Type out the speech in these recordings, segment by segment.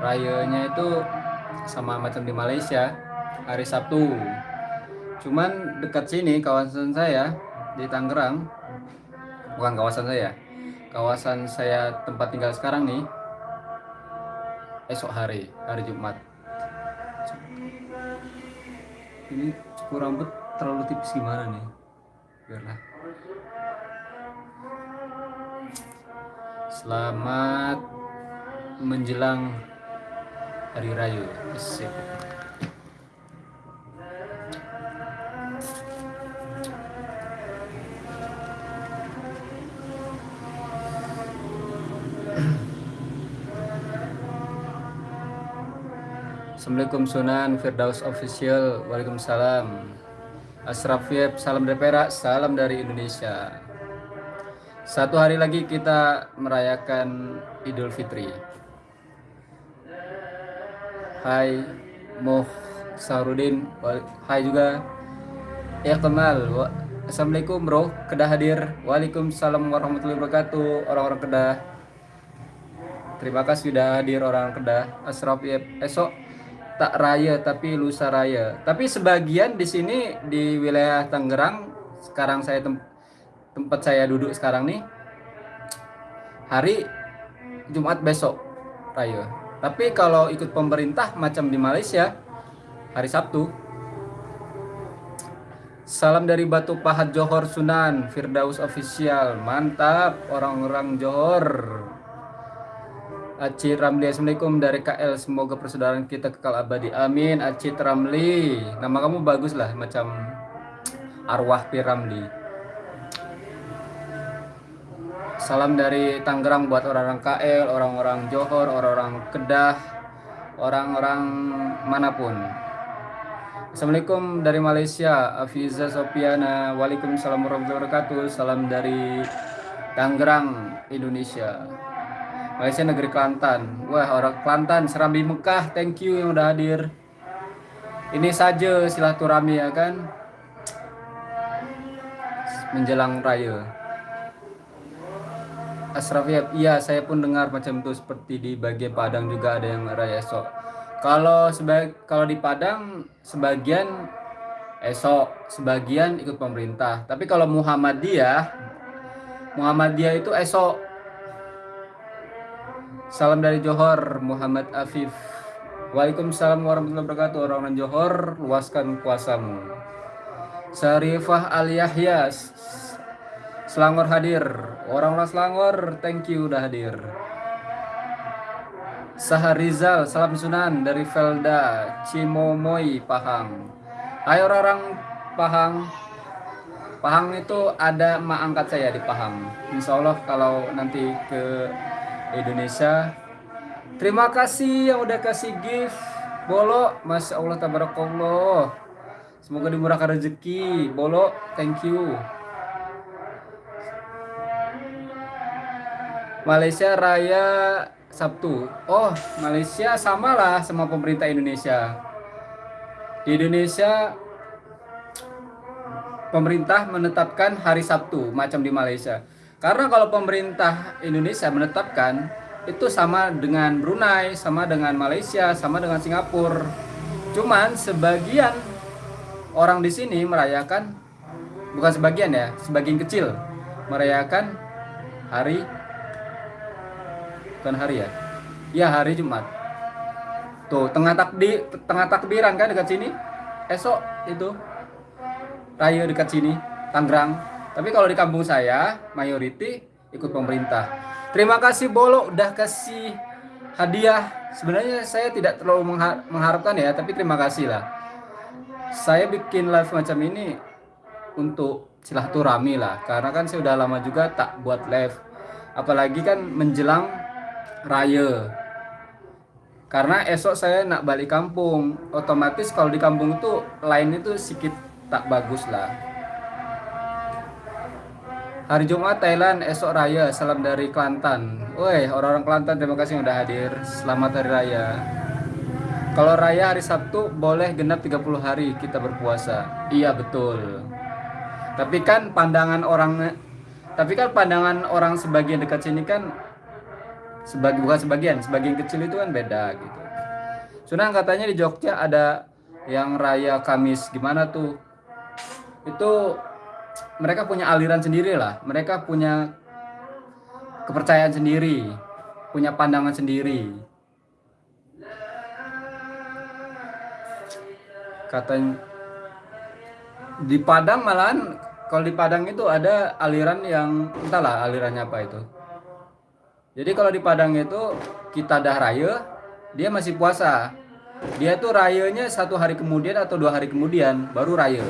rayanya itu sama macam di Malaysia hari Sabtu. Cuman dekat sini kawasan saya di Tangerang bukan kawasan saya kawasan saya tempat tinggal sekarang nih esok hari hari Jumat. Ini cukur rambut terlalu tipis gimana nih? Biarlah. Selamat menjelang hari raya. Asik. Assalamualaikum Sunan Firdaus Official. Waalaikumsalam. Asraf Yep, salam dari Perak, salam dari Indonesia. Satu hari lagi kita merayakan Idul Fitri Hai Moh Sahrudin Hai juga. Ya kenal. Assalamualaikum bro. Kedah hadir. Waalaikumsalam warahmatullahi wabarakatuh Orang-orang Kedah. Terima kasih sudah hadir orang Kedah. Asraf Yep Esok tak raya tapi lusa raya. Tapi sebagian di sini di wilayah Tangerang sekarang saya tem tempat saya duduk sekarang nih hari Jumat besok raya. Tapi kalau ikut pemerintah macam di Malaysia hari Sabtu. Salam dari Batu Pahat Johor Sunan, Firdaus Official. Mantap orang-orang Johor. Acit Ramli Assalamualaikum dari KL semoga persaudaraan kita kekal abadi amin Acit Ramli nama kamu bagus lah macam arwah Piramli salam dari Tangerang buat orang-orang KL orang-orang Johor orang-orang Kedah orang-orang mana pun Assalamualaikum dari Malaysia Afiza Sopiana Waalaikumsalam warahmatullahi wabarakatuh salam dari Tangerang Indonesia Malaysia negeri Kelantan. Wah, orang Kelantan, Serambi Mekah, thank you yang udah hadir. Ini saja silaturahmi ya kan. Menjelang raya. Asraf ya, iya saya pun dengar macam itu seperti di bagian Padang juga ada yang raya esok. Kalau sebag kalau di Padang sebagian esok, sebagian ikut pemerintah. Tapi kalau Muhammadiyah Muhammadiyah itu esok Salam dari Johor, Muhammad Afif. Waalaikumsalam warahmatullahi wabarakatuh. Orang-orang Johor, luaskan kuasamu. Sarifah Al Yahya, Selangor hadir. Orang-orang Selangor, thank you udah hadir. Saharizal, salam sunan dari Felda, Cimomoy, Pahang. Ayo orang-orang Pahang. Pahang itu ada mak angkat saya di Pahang. Insya Allah kalau nanti ke Indonesia terima kasih yang udah kasih gift Bolo Masya Allah tabarakallah semoga dimurahkan rezeki Bolo thank you Malaysia Raya Sabtu. Oh Malaysia samalah sama pemerintah Indonesia. Di Indonesia pemerintah menetapkan hari Sabtu macam di Malaysia. Karena kalau pemerintah Indonesia menetapkan itu sama dengan Brunei, sama dengan Malaysia, sama dengan Singapura. Cuman sebagian orang di sini merayakan bukan sebagian ya, sebagian kecil merayakan hari bukan hari ya. Ya, hari Jumat. Tuh, tengah takdi tengah takbiran kan dekat sini. Esok itu raya dekat sini, Tangerang. Tapi kalau di kampung saya, mayoriti ikut pemerintah. Terima kasih Bolo udah kasih hadiah. Sebenarnya saya tidak terlalu mengharapkan ya, tapi terima kasih lah. Saya bikin live macam ini untuk silaturahmi lah, karena kan saya udah lama juga tak buat live. Apalagi kan menjelang raya. Karena esok saya nak balik kampung, otomatis kalau di kampung itu lain itu sedikit tak bagus lah. Hari Jumat Thailand esok raya salam dari Kelantan. Woi orang-orang Kelantan terima kasih sudah hadir. Selamat hari raya. Kalau raya hari Sabtu boleh genap 30 hari kita berpuasa. Iya betul. Tapi kan pandangan orang tapi kan pandangan orang sebagian dekat sini kan Sebagi bukan sebagian, sebagian kecil itu kan beda gitu. Sunan katanya di Jogja ada yang raya Kamis gimana tuh? Itu mereka punya aliran sendiri lah. Mereka punya kepercayaan sendiri, punya pandangan sendiri. Katanya di Padang malahan kalau di Padang itu ada aliran yang entahlah alirannya apa itu. Jadi kalau di Padang itu kita dah raya, dia masih puasa. Dia tuh rayanya satu hari kemudian atau dua hari kemudian baru raya.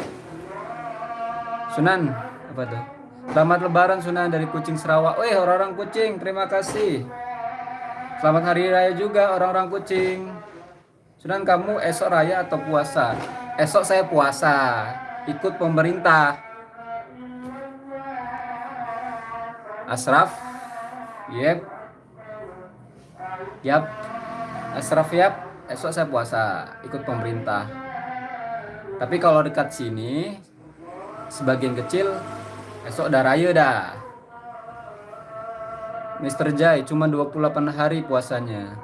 Sunan apa tuh? Selamat Lebaran Sunan dari Kucing Sarawak. Weh orang-orang Kucing, terima kasih. Selamat Hari Raya juga orang-orang Kucing. Sunan kamu esok raya atau puasa? Esok saya puasa, ikut pemerintah. Asraf, yep, yap, Asraf yap, esok saya puasa, ikut pemerintah. Tapi kalau dekat sini, sebagian kecil, esok udah raya dah. Mr. Jai cuma 28 hari puasanya.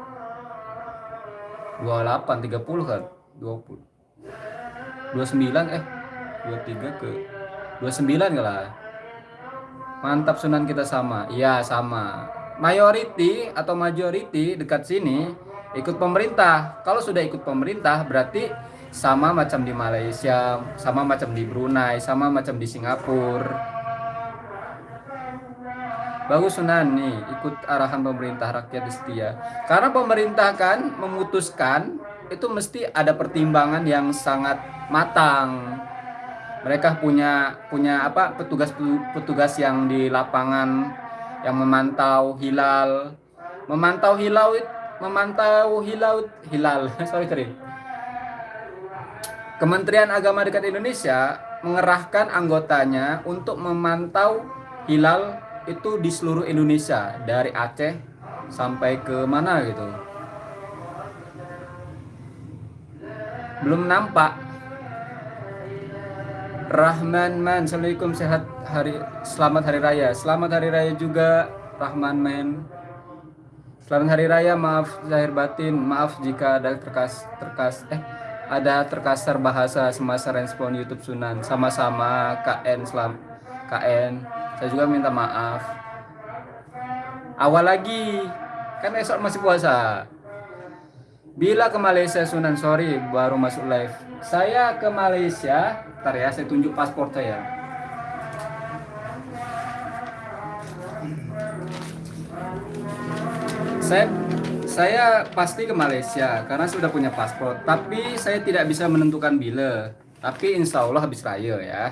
28, 30 kan? 20. 29 eh 23 ke 29 lah. Mantap Sunan kita sama. Iya, sama. Mayority atau majority dekat sini ikut pemerintah. Kalau sudah ikut pemerintah berarti sama macam di Malaysia, sama macam di Brunei, sama macam di Singapura. Bagus Sunan nih ikut arahan pemerintah rakyat setia. Karena pemerintah kan memutuskan itu mesti ada pertimbangan yang sangat matang. Mereka punya punya apa petugas petugas yang di lapangan yang memantau hilal, memantau hilau memantau hilau hilal. Sorry sorry. Kementerian Agama dekat Indonesia mengerahkan anggotanya untuk memantau hilal itu di seluruh Indonesia dari Aceh sampai ke mana gitu belum nampak Rahman Man. Assalamualaikum sehat hari selamat hari raya. Selamat hari raya juga Rahman Man. Selamat hari raya maaf zahir batin. Maaf jika ada terkas terkas eh ada terkasar bahasa semasa respon YouTube Sunan. Sama-sama KN selam KN saya juga minta maaf. Awal lagi kan esok masih puasa bila ke Malaysia Sunan sorry baru masuk live. Saya ke Malaysia ntar ya saya tunjuk paspor saya. Saya saya pasti ke Malaysia karena sudah punya paspor tapi saya tidak bisa menentukan bila. Tapi insya Allah habis raya ya.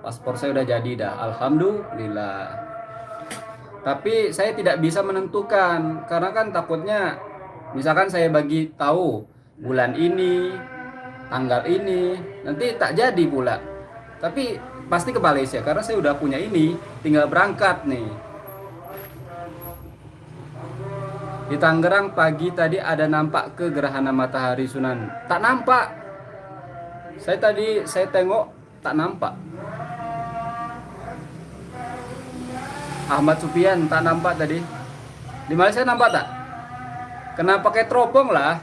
Paspor saya udah jadi dah. Alhamdulillah tapi saya tidak bisa menentukan karena kan takutnya misalkan saya bagi tahu bulan ini tanggal ini nanti tak jadi pula. Tapi pasti ke Malaysia karena saya udah punya ini tinggal berangkat nih. Di Tangerang pagi tadi ada nampak ke gerhana matahari Sunan. Tak nampak. Saya tadi saya tengok tak nampak Ahmad Supian tak nampak tadi. Di Malaysia nampak tak? Kena pakai teropong lah.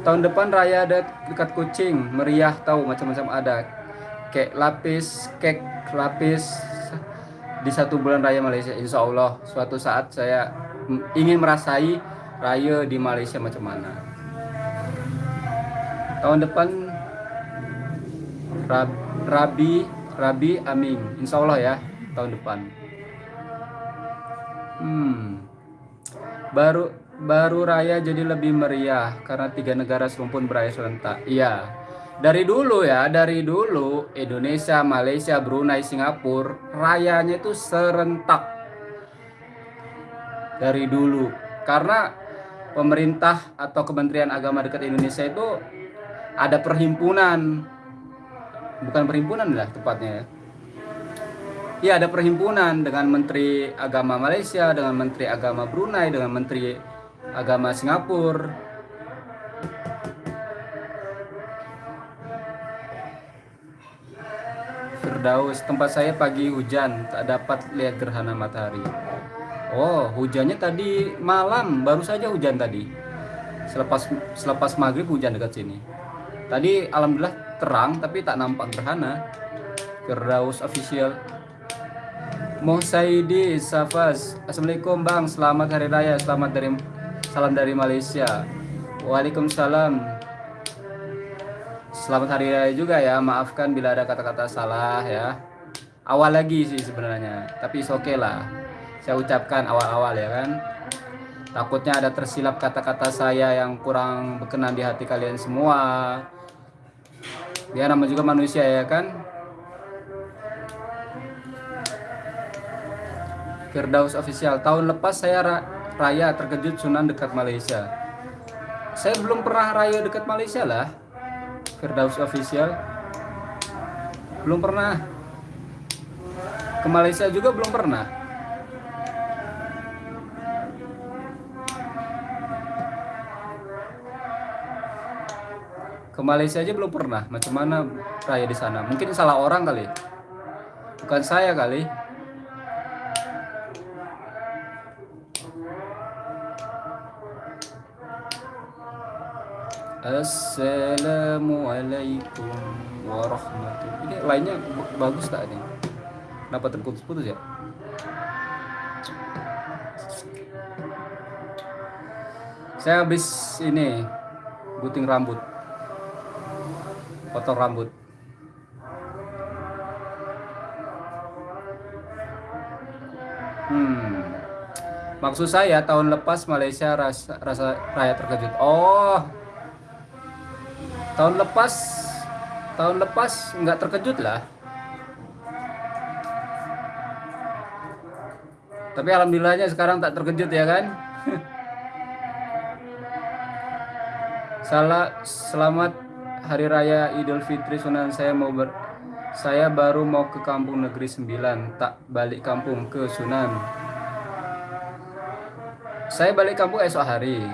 Tahun depan raya ada dekat kucing meriah tahu macam-macam ada. Kek lapis kek lapis. Di satu bulan raya Malaysia Insya Allah suatu saat saya ingin merasai raya di Malaysia macam mana. Tahun depan Rabi Rabi Amin Insya Allah ya tahun depan Hmm. Baru baru raya jadi lebih meriah karena tiga negara serumpun beraya serentak. Iya. Dari dulu ya, dari dulu Indonesia, Malaysia, Brunei, Singapura rayanya itu serentak. Dari dulu. Karena pemerintah atau Kementerian Agama dekat Indonesia itu ada perhimpunan bukan perhimpunan lah tepatnya ya ya ada perhimpunan dengan Menteri Agama Malaysia, dengan Menteri Agama Brunei, dengan Menteri Agama Singapura. Firdaus, tempat saya pagi hujan, tak dapat lihat gerhana matahari. Oh, hujannya tadi malam, baru saja hujan tadi. Selepas selepas maghrib hujan dekat sini. Tadi alhamdulillah terang, tapi tak nampak gerhana. Firdaus official. Mohsaidi Safas, Assalamualaikum Bang, selamat hari raya, selamat dari salam dari Malaysia. Waalaikumsalam. Selamat hari raya juga ya. Maafkan bila ada kata-kata salah ya. Awal lagi sih sebenarnya, tapi oke okay lah. Saya ucapkan awal-awal ya kan. Takutnya ada tersilap kata-kata saya yang kurang berkenan di hati kalian semua. Dia nama juga manusia ya kan. Firdaus official. Tahun lepas saya raya terkejut Sunan dekat Malaysia. Saya belum pernah raya dekat Malaysia lah. Firdaus official. Belum pernah. Ke Malaysia juga belum pernah. Ke Malaysia aja belum pernah. Macam mana raya di sana? Mungkin salah orang kali. Bukan saya kali Assalamualaikum warahmatullahi Ini lainnya bagus tak ini? Kenapa terputus-putus ya? Saya habis ini gunting rambut. Potong rambut. Hmm. Maksud saya tahun lepas Malaysia rasa, rasa raya terkejut. Oh, tahun lepas tahun lepas nggak terkejut lah. Tapi alhamdulillahnya sekarang tak terkejut ya kan? Salah selamat hari raya Idul Fitri Sunan saya mau ber saya baru mau ke kampung negeri 9 tak balik kampung ke Sunan. Saya balik kampung esok hari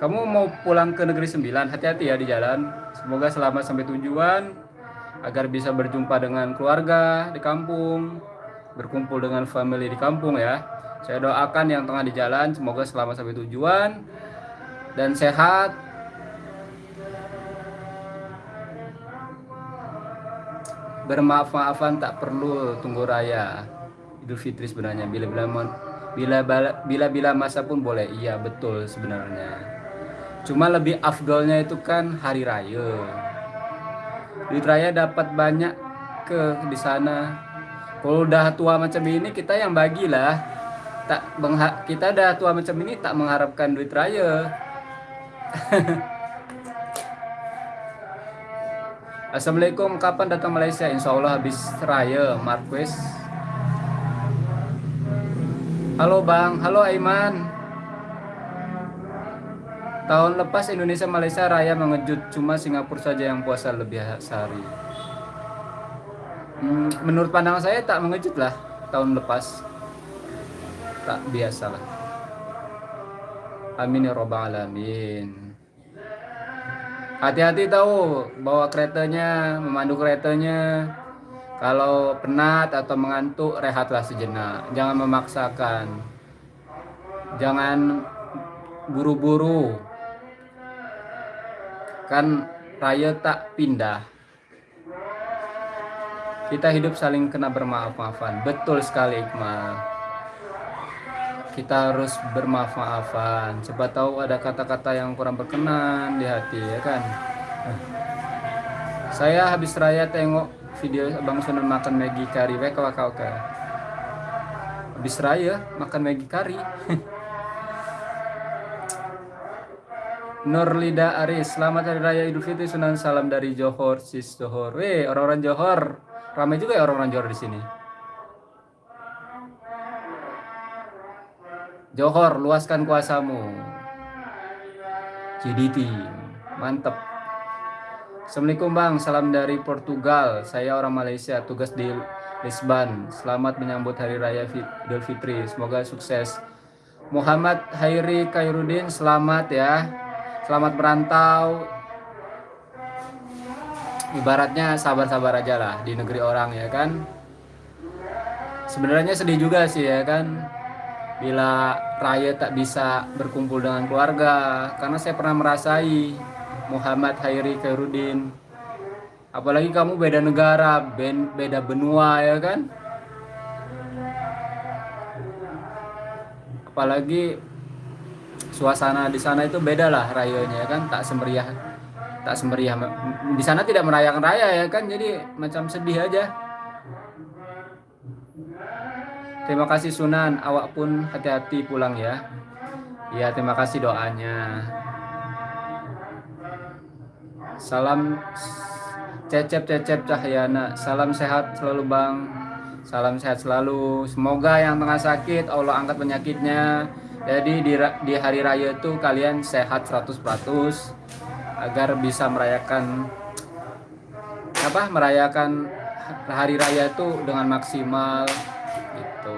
kamu mau pulang ke negeri sembilan, hati-hati ya di jalan. Semoga selamat sampai tujuan, agar bisa berjumpa dengan keluarga di kampung, berkumpul dengan family di kampung ya. Saya doakan yang tengah di jalan, semoga selamat sampai tujuan dan sehat. Bermaaf-maafan tak perlu tunggu raya Idul Fitri sebenarnya bila bila bila bila bila masa pun boleh iya betul sebenarnya Cuma lebih afdolnya itu kan hari raya. Duit raya dapat banyak ke di sana. Kalau udah tua macam ini kita yang bagilah. Tak kita udah tua macam ini tak mengharapkan duit raya. Assalamualaikum, kapan datang Malaysia? Insya Allah habis raya, Marquez. Halo Bang, halo Aiman. Tahun lepas Indonesia Malaysia Raya mengejut, cuma Singapura saja yang puasa lebih sehari. Hmm, menurut pandangan saya tak mengejut lah tahun lepas. Tak biasa lah. Amin ya robbal alamin. Hati-hati tahu bawa keretanya, memandu keretanya. Kalau penat atau mengantuk, rehatlah sejenak. Jangan memaksakan. Jangan buru-buru kan raya tak pindah. Kita hidup saling kena bermaaf-maafan. Betul sekali Iqmal kita harus bermaaf-maafan. Coba tahu ada kata-kata yang kurang berkenan di hati ya kan? Saya habis raya tengok video Bang Sunan makan Maggi kari waka waka habis raya makan Maggi kari Nurlida Aris, selamat hari raya Idul Fitri Sunan salam dari Johor, sis Johor. Weh, orang-orang Johor, ramai juga ya orang-orang Johor di sini. Johor, luaskan kuasamu. JDT, mantep. Assalamualaikum Bang, salam dari Portugal. Saya orang Malaysia, tugas di Lisbon. Selamat menyambut hari raya Idul Fitri. Semoga sukses. Muhammad Hairi Kairudin, selamat ya selamat merantau. Ibaratnya sabar-sabar aja lah di negeri orang ya kan? Sebenarnya sedih juga sih ya kan? Bila Raya tak bisa berkumpul dengan keluarga karena saya pernah merasai Muhammad Hairi Khairuddin. Apalagi kamu beda negara beda benua ya kan? Apalagi suasana di sana itu beda lah rayanya ya kan? Tak semeriah tak semeriah. Di sana tidak merayakan raya ya kan? Jadi macam sedih aja. Terima kasih Sunan. Awak pun hati-hati pulang ya. Ya terima kasih doanya. Salam Cecep Cecep Cahyana Salam sehat selalu Bang. Salam sehat selalu. Semoga yang tengah sakit Allah angkat penyakitnya Jadi di, di hari raya itu kalian sehat 100% Agar bisa merayakan Apa merayakan hari raya itu dengan maksimal gitu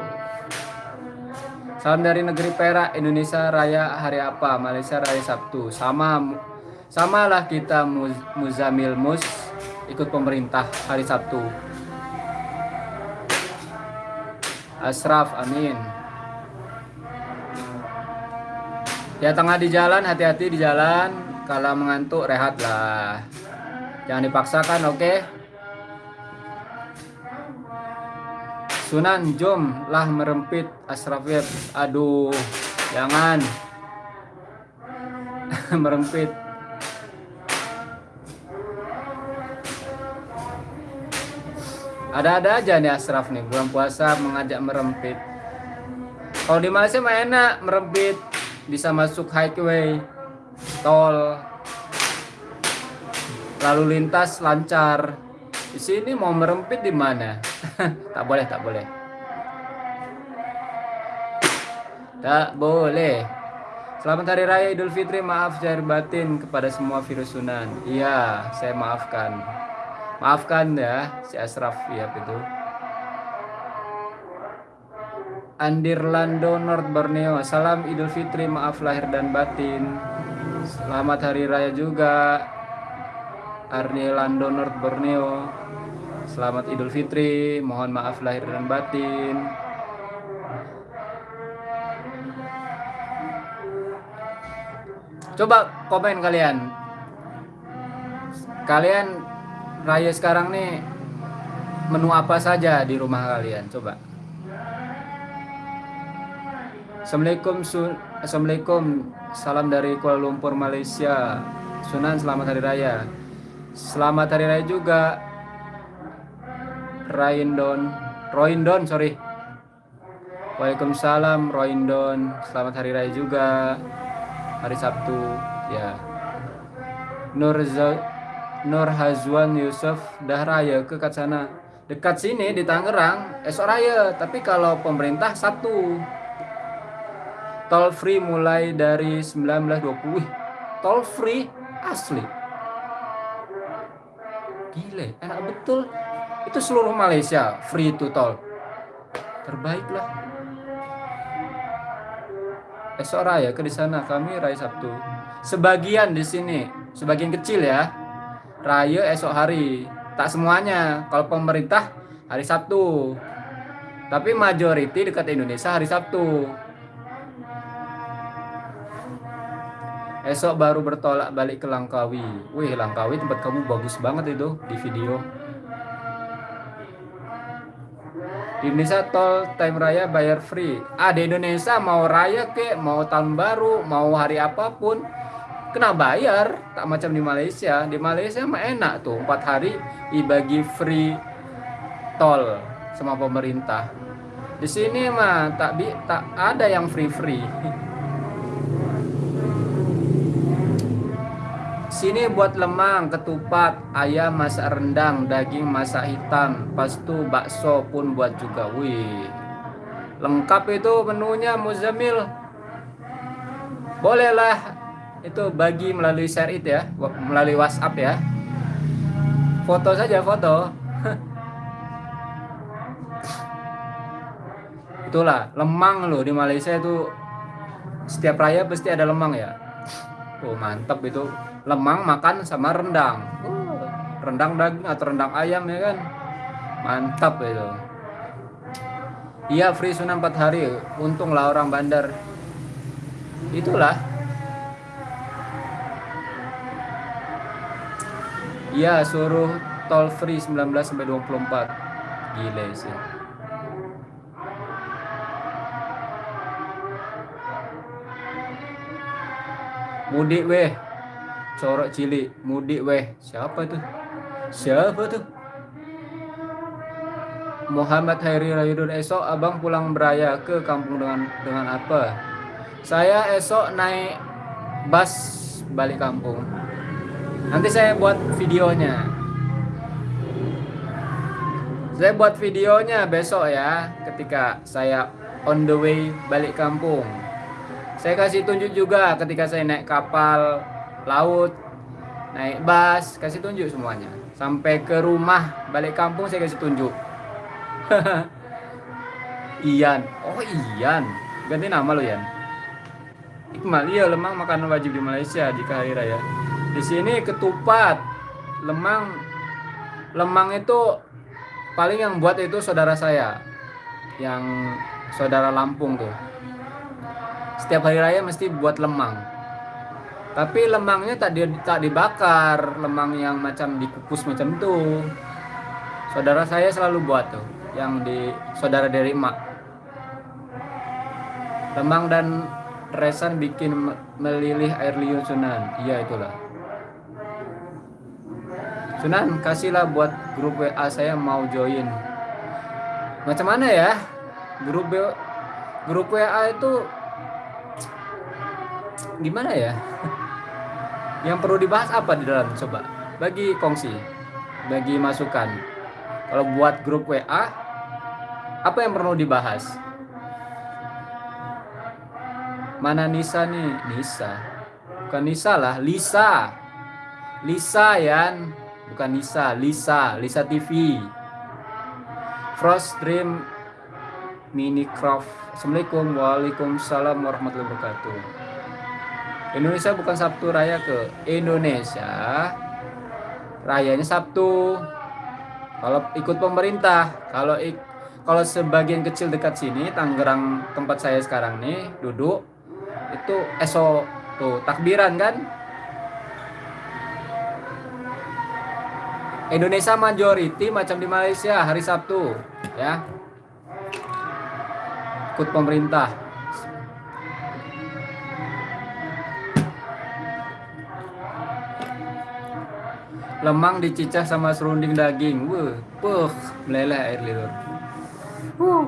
Salam dari negeri Perak Indonesia Raya hari apa Malaysia Raya Sabtu sama samalah kita Muzamil Mus ikut pemerintah hari Sabtu. Asraf, amin. Ya tengah di jalan, hati-hati di jalan. Kalau mengantuk, rehatlah. Jangan dipaksakan, oke? Okay? Sunan, jom lah merempit Asraf Web. Aduh, jangan. merempit. Ada-ada aja nih Asraf nih bulan puasa mengajak merempit. Kalau di Malaysia mah enak merempit, bisa masuk highway, tol, lalu lintas lancar. Di sini mau merempit di mana? tak boleh, tak boleh. Tak boleh. Selamat Hari Raya Idul Fitri. Maaf jahir batin kepada semua virus sunan. Iya, saya maafkan. Maafkan ya si Asraf ya itu. Andirlando North Borneo. Salam Idul Fitri, maaf lahir dan batin. Selamat hari raya juga. Arnilando North Borneo. Selamat Idul Fitri, mohon maaf lahir dan batin. Coba komen kalian. Kalian raya sekarang nih menu apa saja di rumah kalian? Coba. Assalamualaikum Assalamualaikum. Salam dari Kuala Lumpur Malaysia. Sunan selamat hari raya. Selamat hari raya juga Raindon. Roindon sorry. Waalaikumsalam Roindon. Selamat hari raya juga. Hari Sabtu ya. Nur Nur Hazwan Yusuf dah raya ke kat sana. Dekat sini di Tangerang, esok raya. Tapi kalau pemerintah satu. Tol free mulai dari 1920. Tol free asli. Gile, enak betul. Itu seluruh Malaysia free itu tol. Terbaik lah. Esok raya ke di sana kami raya Sabtu. Sebagian di sini, sebagian kecil ya raya esok hari. Tak semuanya. Kalau pemerintah hari Sabtu. Tapi majority dekat Indonesia hari Sabtu. Esok baru bertolak balik ke Langkawi. Wih, Langkawi tempat kamu bagus banget itu di video. Di Indonesia tol time raya bayar free. Ah, di Indonesia mau raya kek, mau tahun baru, mau hari apa pun, kena bayar tak macam di Malaysia di Malaysia mah enak tuh empat hari dibagi free tol sama pemerintah di sini mah tak bi tak ada yang free sini buat lemang ketupat ayam masak rendang daging masak hitam pas tu bakso pun buat juga wih. Lengkap itu menunya Muzamil. Bolehlah itu bagi melalui share it ya melalui WhatsApp ya. Foto saja foto. Itulah lemang loh di Malaysia itu. Setiap raya pasti ada lemang ya tuh mantep itu. Lemang makan sama rendang. Rendang daging atau rendang ayam ya kan? Mantap itu. Iya free sunnah 4 hari. Untunglah orang bandar. Itulah. Iya suruh tol free 19 sampai 24 gile sih mudik weh. Corok cilik mudik weh. Siapa tuh siapa tuh Muhammad Hairi Rayudun esok abang pulang beraya ke kampung dengan dengan apa? Saya esok naik bus balik kampung. Nanti saya buat videonya. Saya buat videonya besok ya ketika saya on the way balik kampung saya kasih tunjuk juga ketika saya naik kapal laut, naik bus, kasih tunjuk semuanya. Sampai ke rumah, balik kampung saya kasih tunjuk. Ian, oh Ian, ganti nama lo Ian. Iqmal, iya lemang makanan wajib di Malaysia jika hari raya. Di sini ketupat, lemang, lemang itu paling yang buat itu saudara saya, yang saudara Lampung tuh setiap hari raya mesti buat lemang. Tapi lemangnya tak, di, tak dibakar lemang yang macam dikukus macam itu saudara saya selalu buat tuh yang di saudara dari emak lemang dan resan bikin melilih air liur sunan. Iya itulah. Sunan kasihlah buat grup WA saya mau join. Macam mana ya? Grup grup WA itu gimana ya? Yang perlu dibahas apa di dalam coba? Bagi kongsi, bagi masukan. Kalau buat grup WA, apa yang perlu dibahas? Mana Nisa nih? Nisa. Bukan Nisa lah, Lisa. Lisa Yan, bukan Nisa, Lisa, Lisa TV. Frost Dream Minicraft. Assalamualaikum, waalaikumsalam warahmatullahi wabarakatuh. Indonesia bukan Sabtu Raya ke Indonesia. Rayanya Sabtu. Kalau ikut pemerintah kalau ik, kalau sebagian kecil dekat sini Tangerang tempat saya sekarang nih duduk itu esok tuh takbiran kan? Indonesia majority macam di Malaysia hari Sabtu ya. Ikut pemerintah lemang dicicah sama serunding daging. Wuh puh meleleh air liur. Uh.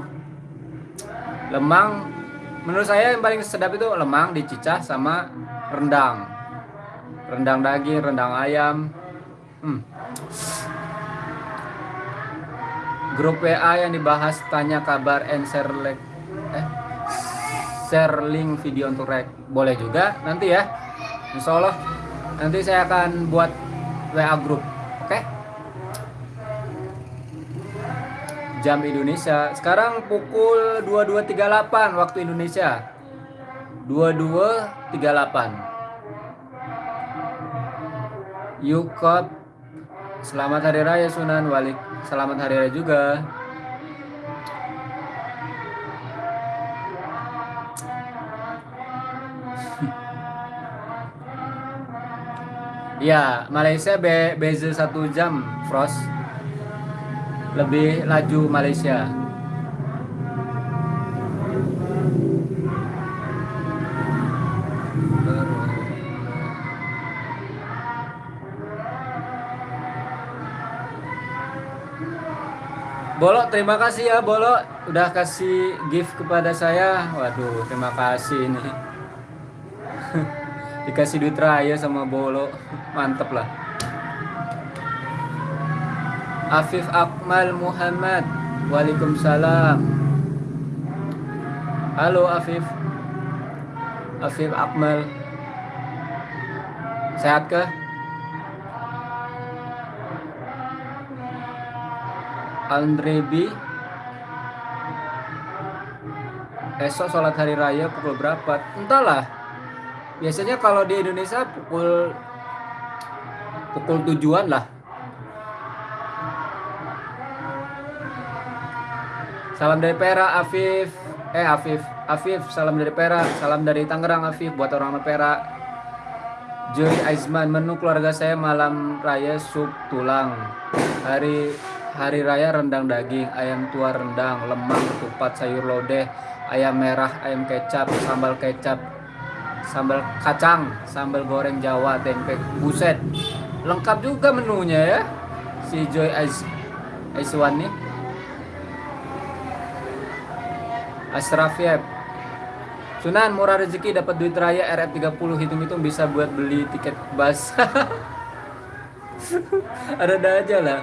lemang menurut saya yang paling sedap itu lemang dicicah sama rendang. Rendang daging rendang ayam. Hmm. grup WA yang dibahas tanya kabar and share eh share link video untuk rek. Boleh juga nanti ya. Insya Allah nanti saya akan buat WA group. Oke? Okay? Jam Indonesia. Sekarang pukul 22.38 waktu Indonesia. 22.38. Yukot Selamat Hari Raya Sunan Walik. Selamat Hari Raya juga. Ya, Malaysia be beza satu jam, Frost. Lebih laju Malaysia. Bolok, terima kasih ya Bolok udah kasih gift kepada saya. Waduh, terima kasih ini. Dikasih duit raya sama Bolok mantep lah. Afif Akmal Muhammad. Waalaikumsalam. Halo Afif. Afif Akmal. Sehat kah? Andrebi Esok sholat hari raya pukul berapa? Entahlah biasanya kalau di Indonesia pukul pukul tujuan lah. Salam dari Perak Afif. Eh Afif. Afif salam dari Perak. Salam dari Tangerang Afif buat orang Perak. Joy Aizman menu keluarga saya malam raya sup tulang. Hari hari raya rendang daging ayam tua rendang lemang ketupat sayur lodeh ayam merah ayam kecap sambal kecap sambal kacang, sambal goreng Jawa, tempe. Buset. Lengkap juga menunya ya. Si Joy Aiz Aizwan nih. Ashraf Yep. Sunan murah rezeki dapat duit raya RF30 hitung-hitung bisa buat beli tiket bus. Ada-ada aja lah.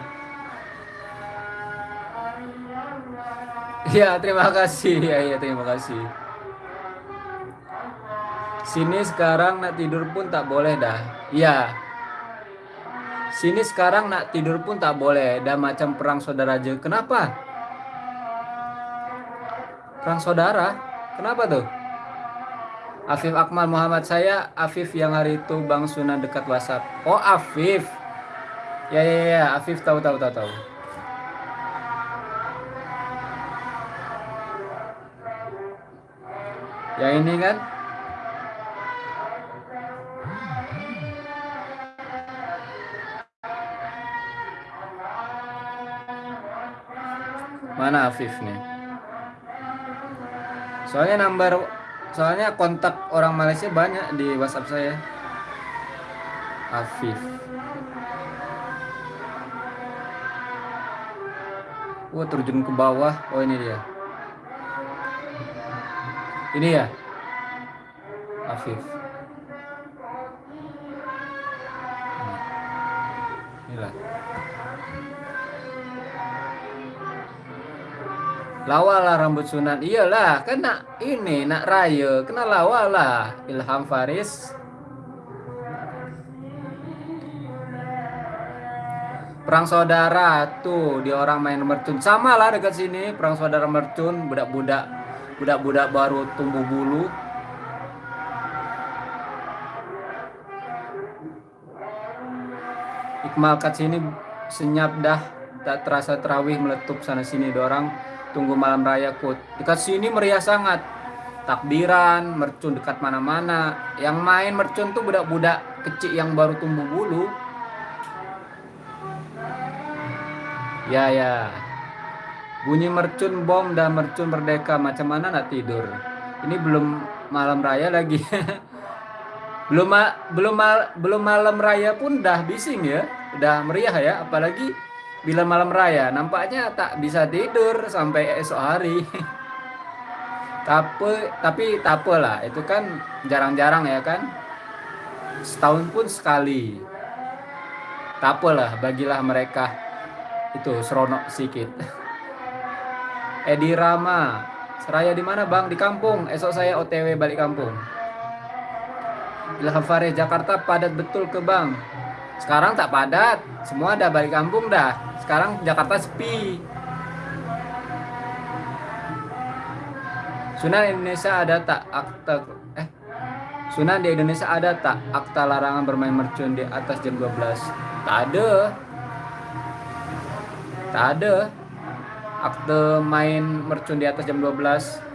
Ya, terima kasih. Ya, ya, terima kasih. Sini sekarang nak tidur pun tak boleh dah. Iya. Sini sekarang nak tidur pun tak boleh. Dah macam perang saudara aja. Kenapa? Perang saudara? Kenapa tuh? Afif Akmal Muhammad saya Afif yang hari itu Bang Sunan dekat WhatsApp. Oh Afif. Ya ya ya Afif tahu tahu tahu tahu. Yang ini kan? Mana Afif nih? soalnya number soalnya kontak orang Malaysia banyak di WhatsApp saya. Afif. Wah terjun ke bawah. Oh ini dia. Ini ya? Afif. Inilah Lawalah rambut sunat. Iyalah, kan nak ini nak raya, kena lawalah Ilham Faris. Perang saudara tuh dia orang main mercun sama lah dekat sini perang saudara mercun budak-budak budak-budak baru tumbuh bulu Iqmal kat sini senyap dah tak terasa terawih meletup sana sini dorang tunggu malam raya kut. Dekat sini meriah sangat. Takbiran mercun dekat mana-mana. Yang main mercun tuh budak-budak kecil yang baru tumbuh bulu. Ya ya. Bunyi mercun bom dan mercun merdeka. Macam mana nak tidur? Ini belum malam raya lagi. Belum belum mal belum malam raya pun dah bising ya. Udah meriah ya. Apalagi bila malam raya nampaknya tak bisa tidur sampai esok hari tapi tapi tak lah itu kan jarang-jarang ya kan setahun pun sekali tak lah bagilah mereka itu seronok sedikit Edi Rama Seraya di mana bang? Di kampung. Esok saya OTW balik kampung. Ilham Jakarta padat betul ke bang. Sekarang tak padat. Semua ada balik kampung dah sekarang Jakarta sepi. Sunan Indonesia ada tak akta eh Sunan di Indonesia ada tak akta larangan bermain mercun di atas jam 12 tak ada. Tak ada. Akte main mercun di atas jam 12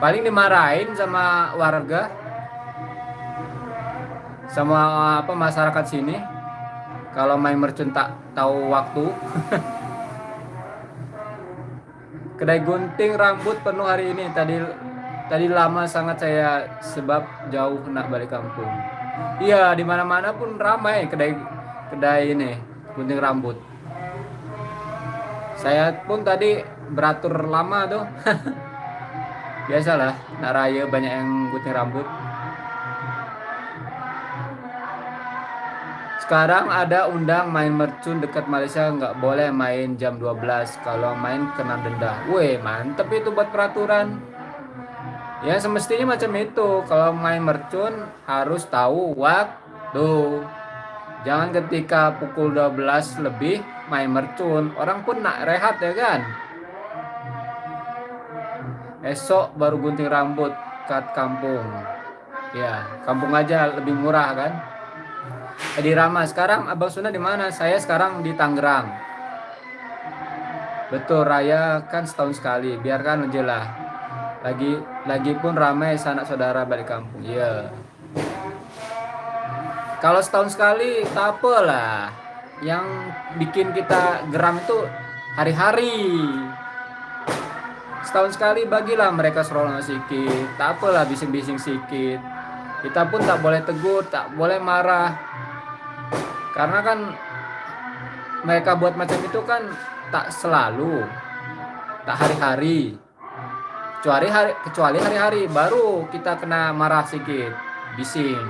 paling dimarahin sama warga sama apa masyarakat sini kalau main mercun tak tahu waktu. Kedai gunting rambut penuh hari ini. Tadi tadi lama sangat saya sebab jauh nak balik kampung. Iya di mana mana pun ramai kedai kedai ini gunting rambut. Saya pun tadi beratur lama tuh. Biasalah nak raya banyak yang gunting rambut Sekarang ada undang main mercun dekat Malaysia nggak boleh main jam 12 kalau main kena denda. Weh mantep itu buat peraturan. Ya semestinya macam itu. Kalau main mercun harus tahu waktu. Jangan ketika pukul 12 lebih main mercun. Orang pun nak rehat ya kan. Esok baru gunting rambut kat kampung. Ya, kampung aja lebih murah kan. Edi Rama, sekarang Abang Suna di mana? Saya sekarang di Tangerang. Betul raya kan setahun sekali, biarkan aja lah. Lagi lagi pun ramai sanak saudara balik kampung. Iya. Kalau setahun sekali tak apalah. Yang bikin kita geram itu hari-hari. Setahun sekali bagilah mereka serolong sedikit. Tak apalah bising-bising sedikit. Kita pun tak boleh tegur, tak boleh marah. Karena kan mereka buat macam itu kan tak selalu tak hari-hari. Kecuali hari kecuali hari-hari baru kita kena marah sedikit bising.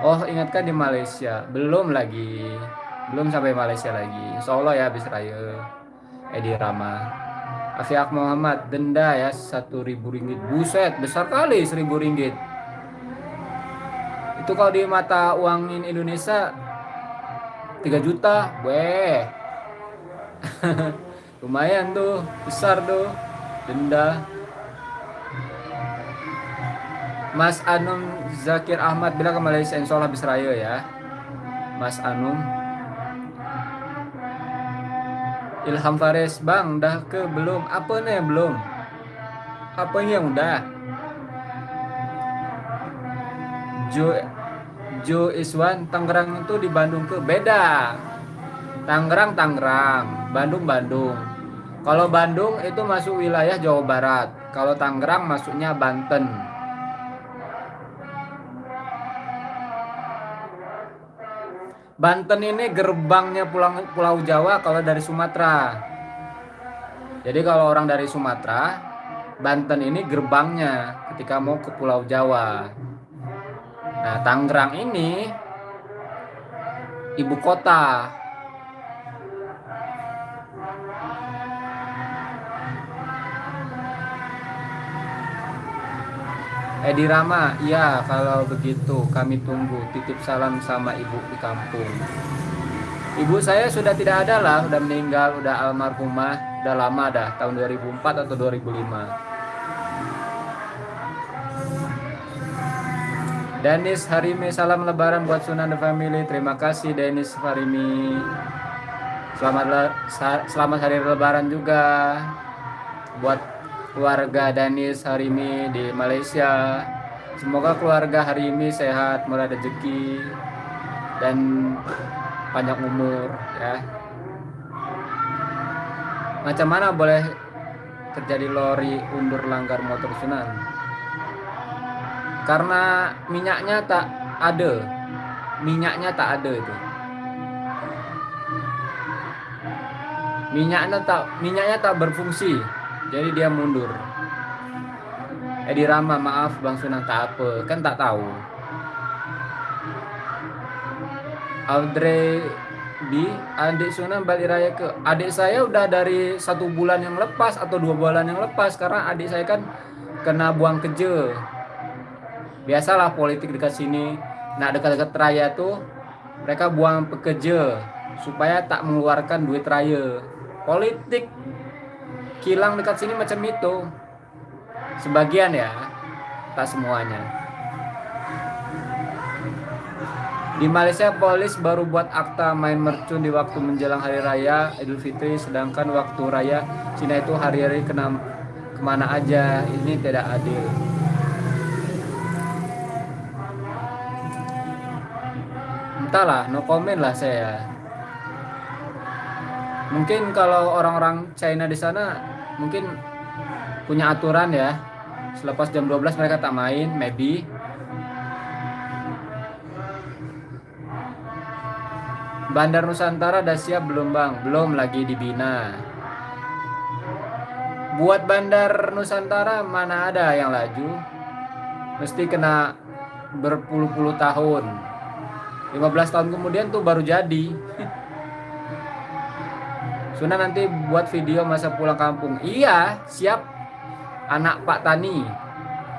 Oh ingatkan di Malaysia belum lagi belum sampai Malaysia lagi. Solo ya habis raya. Edi Rama. Afiak Muhammad denda ya satu ribu ringgit. Buset besar kali seribu ringgit itu kalau di mata uangin Indonesia 3 juta weh. Lumayan tuh besar tuh denda. Mas Anum Zakir Ahmad bilang ke Malaysia insya Allah bisa raya ya. Mas Anum Ilham Faris Bang dah ke belum? Apa nih belum. Apa yang udah Jo Jo Iswan Tangerang itu di Bandung ke beda Tangerang Tangerang, Bandung Bandung. Kalau Bandung itu masuk wilayah Jawa Barat, kalau Tangerang masuknya Banten. Banten ini gerbangnya pulang Pulau Jawa kalau dari Sumatera. Jadi kalau orang dari Sumatera, Banten ini gerbangnya ketika mau ke Pulau Jawa. Nah, Tangerang ini ibu kota Edi Rama, iya kalau begitu kami tunggu titip salam sama ibu di kampung. Ibu saya sudah tidak ada lah, udah meninggal, udah almarhumah, udah lama dah, tahun 2004 atau 2005. Denis Harimi, salam lebaran buat Sunan The Family. Terima kasih Denis Harimi. Selamat selamat hari lebaran juga buat keluarga Danis Harimi di Malaysia. Semoga keluarga Harimi sehat, murah rezeki dan panjang umur ya. Macam mana boleh terjadi lori undur langgar motor Sunan? Karena minyaknya tak ada. Minyaknya tak ada itu. Minyaknya tak minyaknya tak berfungsi. Jadi dia mundur. Edi Rama maaf Bang Sunan tak apa. Kan tak tahu. Audrey di adik Sunan balik raya ke adik saya udah dari satu bulan yang lepas atau dua bulan yang lepas. Karena adik saya kan kena buang kerja biasalah politik dekat sini. Nah dekat-dekat raya tuh mereka buang pekerja supaya tak mengeluarkan duit raya. Politik kilang dekat sini macam itu. Sebagian ya tak semuanya. Di Malaysia polis baru buat akta main mercun di waktu menjelang hari raya Idul Fitri sedangkan waktu raya Cina itu hari-hari kena ke mana aja. Ini tidak adil entahlah no comment lah saya. Mungkin kalau orang-orang China di sana mungkin punya aturan ya. Selepas jam 12 mereka tak main maybe. Bandar Nusantara udah siap belum bang? Belum lagi dibina. Buat Bandar Nusantara mana ada yang laju? Mesti kena berpuluh-puluh tahun 15 tahun kemudian tuh baru jadi Sunan nanti buat video masa pulang kampung. Iya, siap. Anak Pak Tani.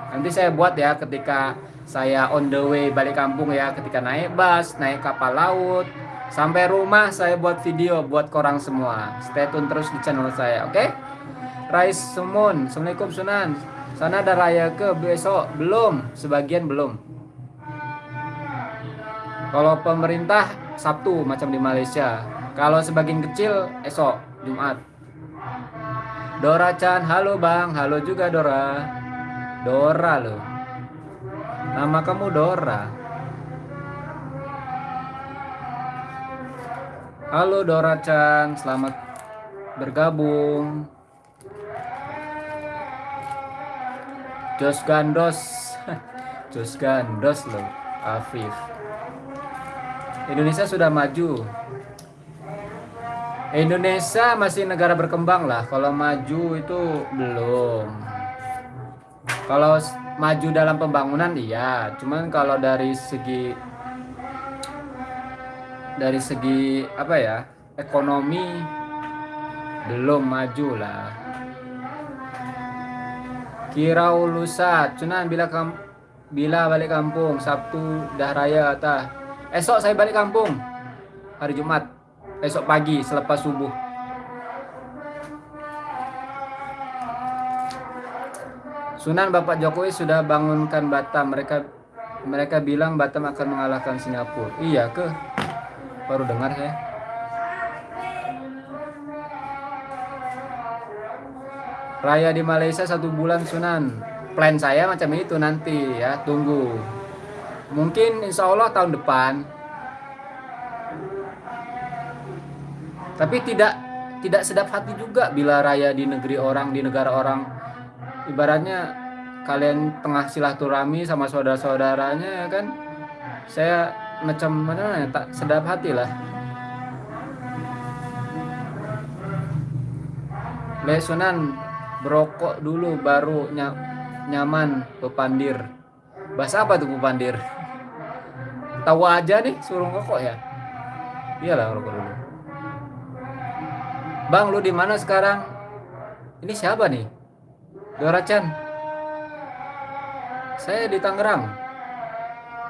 Nanti saya buat ya ketika saya on the way balik kampung ya, ketika naik bus, naik kapal laut, sampai rumah saya buat video buat korang semua. Stay tune terus di channel saya, oke? Okay? Rais Sumun, Assalamualaikum Sunan. Sana ada raya ke besok? Belum, sebagian belum. Kalau pemerintah Sabtu macam di Malaysia, kalau sebagian kecil esok Jumat. Dora Chan, halo Bang, halo juga Dora. Dora loh. Nama kamu Dora. Halo Dora Chan, selamat bergabung. Jos Gandos. Jos Gandos loh, Afif. Indonesia sudah maju. Indonesia masih negara berkembang lah. Kalau maju itu belum. Kalau maju dalam pembangunan iya, cuman kalau dari segi dari segi apa ya ekonomi belum maju lah. Kirau lusa, cuman bila kam bila balik kampung Sabtu dah raya tah. Esok saya balik kampung hari Jumat esok pagi selepas subuh. Sunan Bapak Jokowi sudah bangunkan Batam. Mereka mereka bilang Batam akan mengalahkan Singapura. Iya ke? Baru dengar saya. Raya di Malaysia satu bulan Sunan. Plan saya macam itu nanti ya, tunggu. Mungkin insya Allah tahun depan Tapi tidak tidak sedap hati juga bila raya di negeri orang, di negara orang. Ibaratnya kalian tengah silaturahmi sama saudara-saudaranya ya kan. Saya macam mana ya, tak sedap hati lah. Lesunan berokok dulu baru ny nyaman pepandir. Bahasa apa tuh pepandir? Tahu aja nih suruh rokok ya. Iyalah rokok dulu. Bang, lu di mana sekarang? Ini siapa nih? Dora Chan. Saya di Tangerang.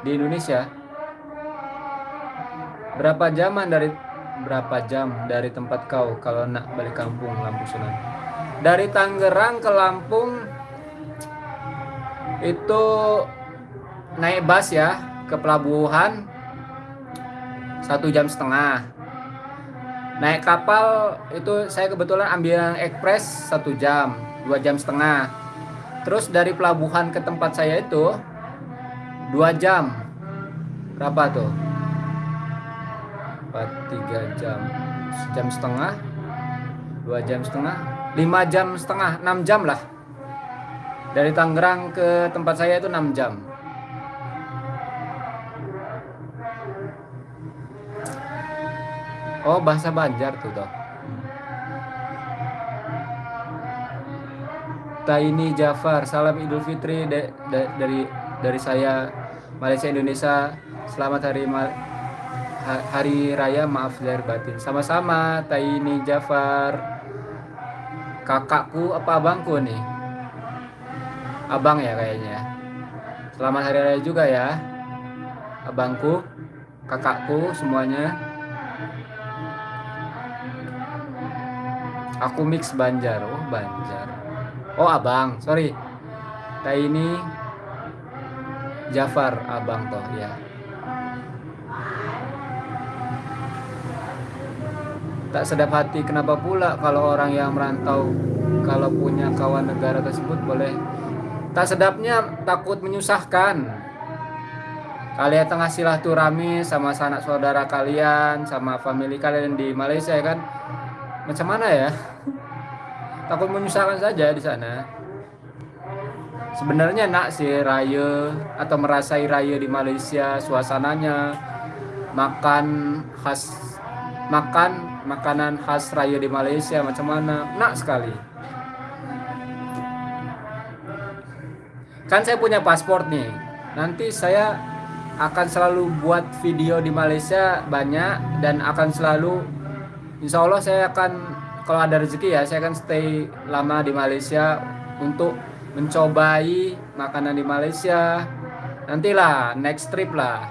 Di Indonesia. Berapa jaman dari berapa jam dari tempat kau kalau nak balik kampung Lampung Sunan? Dari Tangerang ke Lampung itu naik bus ya ke pelabuhan satu jam setengah. Naik kapal itu saya kebetulan ambil ekspres satu jam dua jam setengah. Terus dari pelabuhan ke tempat saya itu dua jam. Berapa tuh? Empat tiga jam jam setengah dua jam setengah lima jam setengah enam jam lah. Dari Tangerang ke tempat saya itu enam jam Oh bahasa Banjar tuh toh. Taini Jafar, salam Idul Fitri de, de, dari dari saya Malaysia Indonesia. Selamat hari hari raya maaf lahir batin. Sama-sama Taini Jafar. Kakakku apa abangku nih? Abang ya kayaknya. Selamat hari raya juga ya. Abangku, kakakku semuanya. Aku mix Banjar. Oh, Banjar. Oh, Abang. Sorry. Ini Jafar Abang toh ya. Tak sedap hati kenapa pula kalau orang yang merantau kalau punya kawan negara tersebut boleh tak sedapnya takut menyusahkan kalian tengah silaturahmi sama sanak saudara kalian sama family kalian di Malaysia kan macam mana ya? Takut menyusahkan saja di sana. Sebenarnya nak sih raya atau merasai raya di Malaysia suasananya makan khas makan makanan khas raya di Malaysia macam mana? Nak sekali. Kan saya punya paspor nih. Nanti saya akan selalu buat video di Malaysia banyak dan akan selalu insya Allah saya akan kalau ada rezeki ya saya akan stay lama di Malaysia untuk mencobai makanan di Malaysia. Nantilah next trip lah.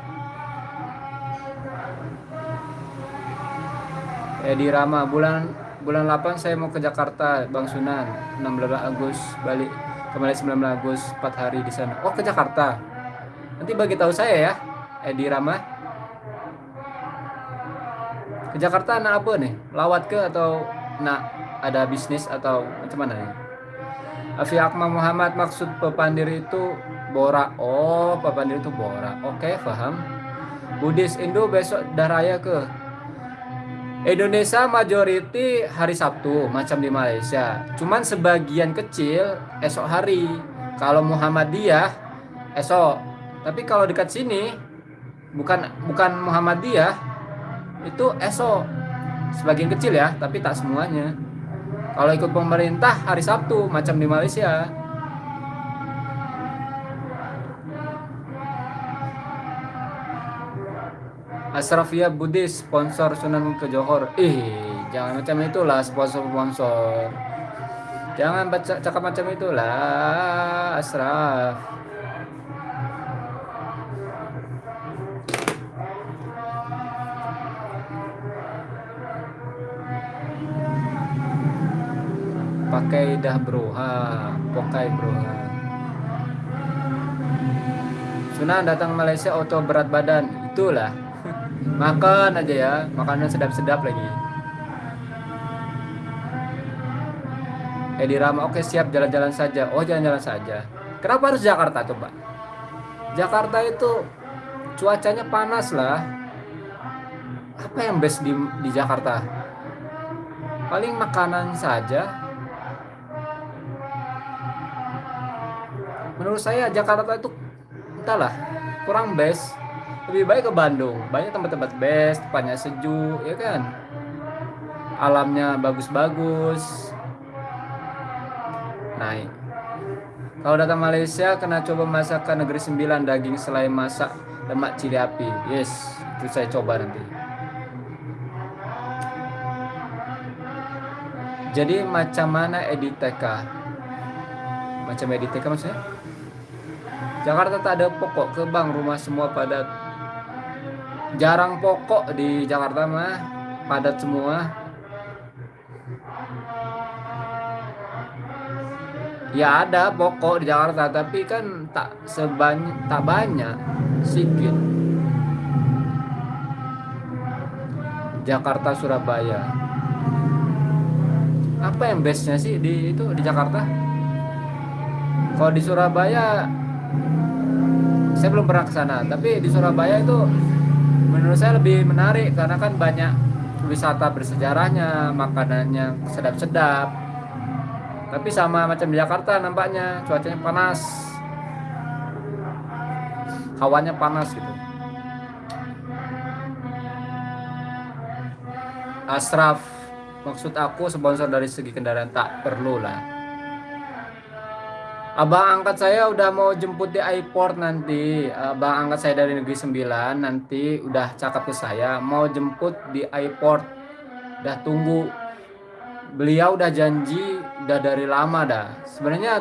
Edi Rama bulan bulan 8 saya mau ke Jakarta Bang Sunan. 16 Agustus balik kembali 19 Agustus 4 hari di sana. Oh ke Jakarta. Nanti bagi tahu saya ya Edi Rama ke Jakarta anak apa nih lawat ke atau nak ada bisnis atau macam mana nih Afi Akmal Muhammad maksud pepandir itu Bora oh pepandir itu Bora oke paham Budis Indo besok dah raya ke? Indonesia majority hari Sabtu macam di Malaysia. Cuman sebagian kecil esok hari. Kalau Muhammadiyah esok. Tapi kalau dekat sini bukan bukan Muhammadiyah itu esok sebagian kecil ya tapi tak semuanya. Kalau ikut pemerintah hari Sabtu macam di Malaysia. Asrafia Budis sponsor Sunan ke Johor. Ih jangan macam itulah sponsor-sponsor. Jangan baca cakap macam itulah Asraf pakai dah bro ha pakai bro ha. Sunan datang Malaysia auto berat badan. Itulah. Makan aja ya makanan sedap-sedap lagi. Edi Rama oke siap jalan-jalan saja. Oh jalan-jalan saja. Kenapa harus Jakarta coba? Jakarta itu cuacanya panas lah. Apa yang best di, di Jakarta? Paling makanan saja menurut saya Jakarta itu entahlah kurang best. Lebih baik ke Bandung. Banyak tempat-tempat best tempatnya sejuk ya kan? Alamnya bagus-bagus. Naik. Kalau datang Malaysia kena coba masakan negeri sembilan daging selai masak lemak cili api. Yes itu saya coba nanti. Jadi macam mana edit TK macam edit TK maksudnya Jakarta tak ada pokok ke bang rumah semua padat. Jarang pokok di Jakarta mah padat semua. Ya ada pokok di Jakarta tapi kan tak sebanyak tak banyak sedikit Jakarta Surabaya. Apa yang bestnya sih di itu di Jakarta? Kalau di Surabaya saya belum pernah ke sana tapi di Surabaya itu menurut saya lebih menarik karena kan banyak wisata bersejarahnya makanannya sedap-sedap. Tapi sama macam di Jakarta nampaknya cuacanya panas. Hawanya panas gitu. Asraf maksud aku sponsor dari segi kendaraan tak perlu lah Abang angkat saya udah mau jemput di airport nanti. Abang angkat saya dari Negeri Sembilan nanti udah cakap ke saya mau jemput di airport. Udah tunggu. Beliau udah janji udah dari lama dah. Sebenarnya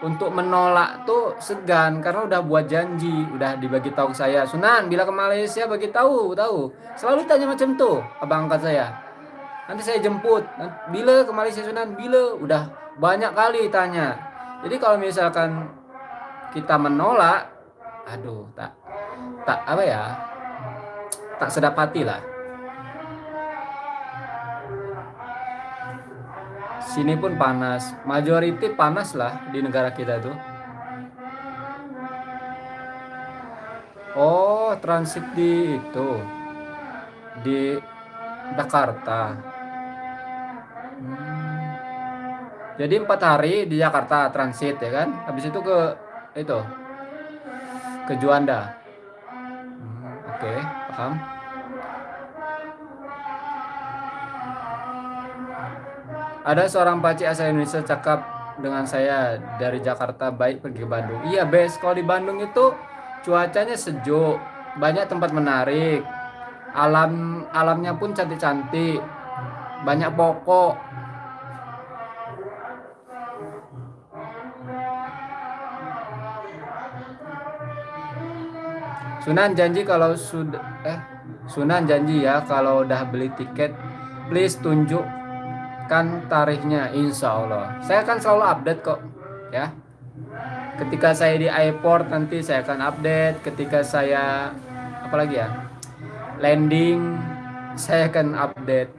untuk menolak tuh segan karena udah buat janji, udah dibagi tahu ke saya. Sunan, bila ke Malaysia bagi tahu, tahu. Selalu tanya macam tuh abang angkat saya. Nanti saya jemput. Bila ke Malaysia Sunan, bila udah banyak kali tanya jadi kalau misalkan kita menolak aduh tak tak apa ya tak sedap hati lah. Sini pun panas majority panas lah di negara kita tuh. Oh transit di itu di Jakarta hmm. Jadi empat hari di Jakarta transit ya kan. Habis itu ke itu ke Juanda. Hmm, Oke, okay, paham. Ada seorang paci asal Indonesia cakap dengan saya dari Jakarta baik pergi ke Bandung. Iya, best. Kalau di Bandung itu cuacanya sejuk, banyak tempat menarik. Alam alamnya pun cantik-cantik. Banyak pokok, Sunan janji kalau sudah eh Sunan janji ya kalau udah beli tiket please tunjukkan tarikhnya insya Allah saya akan selalu update kok ya ketika saya di airport nanti saya akan update ketika saya apalagi ya landing saya akan update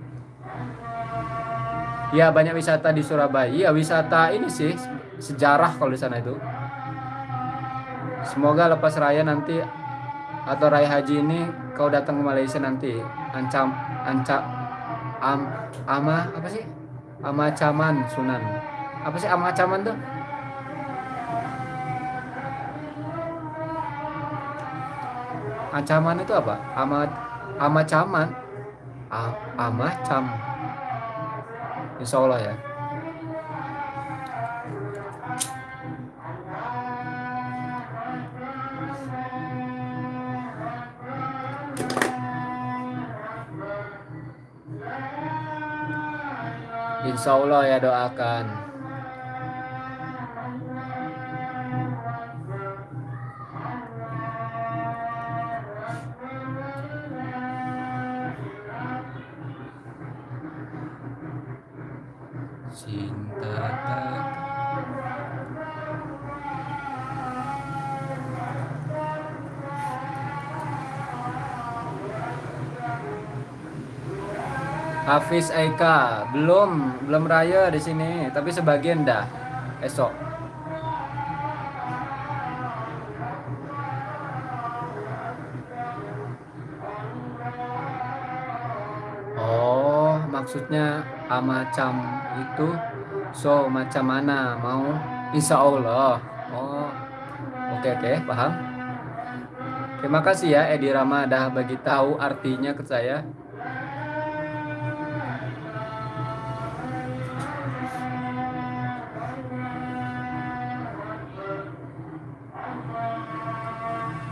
Ya banyak wisata di Surabaya. Iya wisata ini sih sejarah kalau di sana itu. Semoga lepas raya nanti atau raya haji ini kau datang ke Malaysia nanti. Ancam ancam am ama apa sih? Ama Caman Sunan. Apa sih ama Caman tuh? Ancaman itu apa? Ama ama caman. ama cam. Insya Allah ya. Insya Allah ya doakan. Hafiz Eka. Belum belum raya di sini tapi sebagian dah esok. Oh maksudnya amacam itu? So macam mana mau? Insya Allah. Oh oke oke paham. Terima kasih ya Edi Rama dah bagi tahu artinya ke saya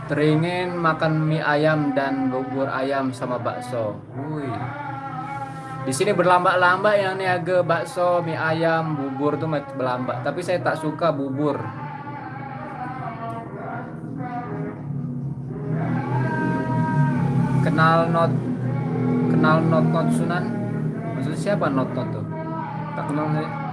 Teringin makan mie ayam dan bubur ayam sama bakso. Wih. Di sini berlambak-lambak yang niaga bakso, mie ayam, bubur tuh berlambak. Tapi saya tak suka bubur. Kenal not kenal not not Sunan? Maksudnya siapa not not tuh? Tak kenal saya.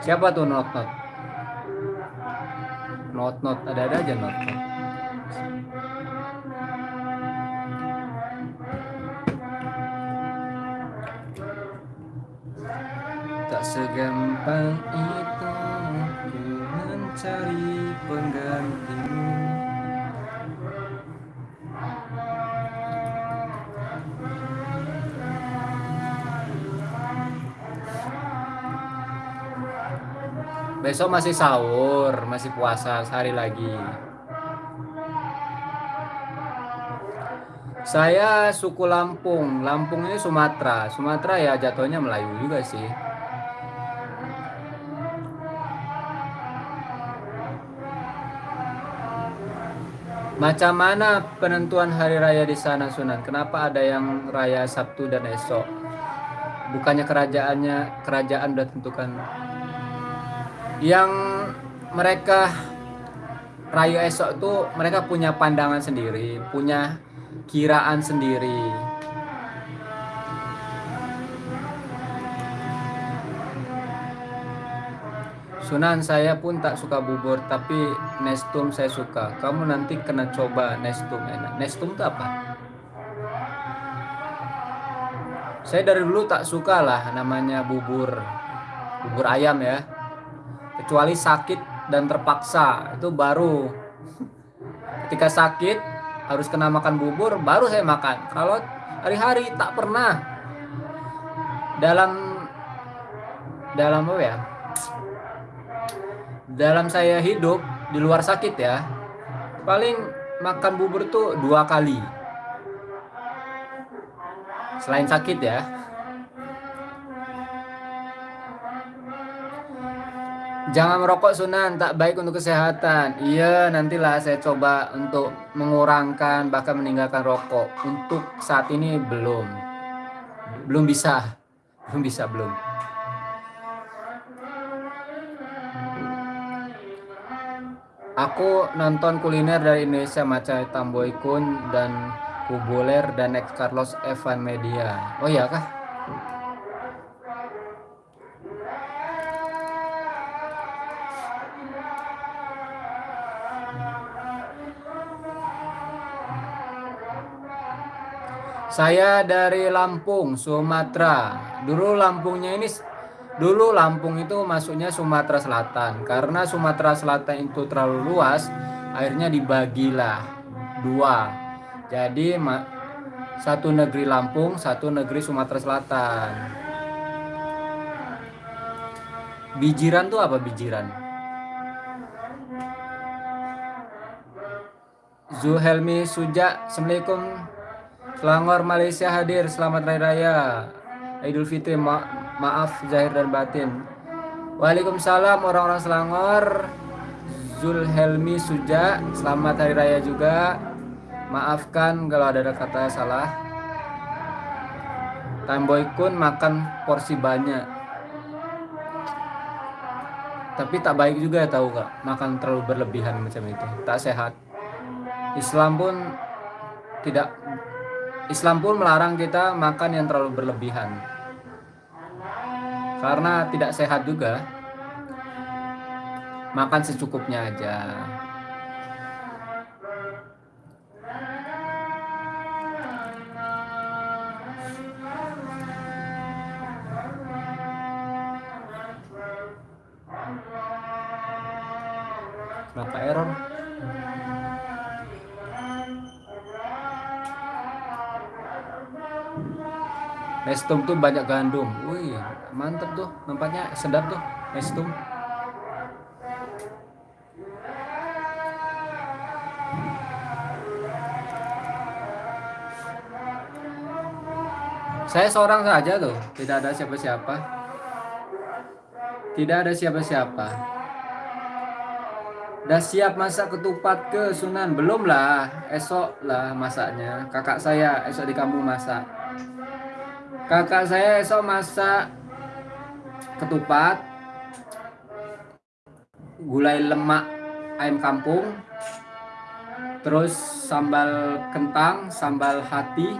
Siapa tuh not not? Not not ada ada aja not not. Tak segampang itu mencari penggantimu. Besok masih sahur, masih puasa sehari lagi. Saya suku Lampung. Lampung ini Sumatera. Sumatera ya jatuhnya Melayu juga sih. Macam mana penentuan hari raya di sana Sunan? Kenapa ada yang raya Sabtu dan esok? Bukannya kerajaannya kerajaan udah tentukan yang mereka rayu esok tuh mereka punya pandangan sendiri, punya kiraan sendiri. Sunan saya pun tak suka bubur tapi nestum saya suka. Kamu nanti kena coba nestum enak. Nestum itu apa? Saya dari dulu tak suka lah namanya bubur bubur ayam ya kecuali sakit dan terpaksa itu baru. Ketika sakit harus kena makan bubur baru saya makan. Kalau hari-hari tak pernah. Dalam dalam apa ya? Dalam saya hidup di luar sakit ya paling makan bubur tuh dua kali. Selain sakit ya Jangan merokok Sunan, tak baik untuk kesehatan. Iya, nantilah saya coba untuk mengurangkan bahkan meninggalkan rokok. Untuk saat ini belum. Belum bisa. Belum bisa, belum. Aku nonton kuliner dari Indonesia macam Tamboy Kun dan Kubuler dan Ex Carlos Evan Media. Oh iya kah? Saya dari Lampung, Sumatera. Dulu Lampungnya ini dulu Lampung itu masuknya Sumatera Selatan. Karena Sumatera Selatan itu terlalu luas, akhirnya dibagilah dua. Jadi satu negeri Lampung, satu negeri Sumatera Selatan. Bijiran tuh apa bijiran? Zuhelmi Suja, Assalamualaikum Selangor Malaysia hadir. Selamat Raya Raya. Idul Fitri ma maaf zahir dan batin. Waalaikumsalam orang-orang Selangor. Zulhelmi Suja, selamat hari raya juga. Maafkan kalau ada kata salah. Tamboy Kun makan porsi banyak. Tapi tak baik juga tahu gak makan terlalu berlebihan macam itu. Tak sehat. Islam pun tidak Islam pun melarang kita makan yang terlalu berlebihan. Karena tidak sehat juga. Makan secukupnya aja. Kenapa error? Nestum tuh banyak gandum. Wih, mantep tuh. Nampaknya sedap tuh Nestum. Saya seorang saja tuh, tidak ada siapa-siapa. Tidak ada siapa-siapa. Udah siap masak ketupat ke Sunan? Belum lah, esok lah masaknya. Kakak saya esok di kampung masak kakak saya esok masak ketupat gulai lemak ayam kampung terus sambal kentang sambal hati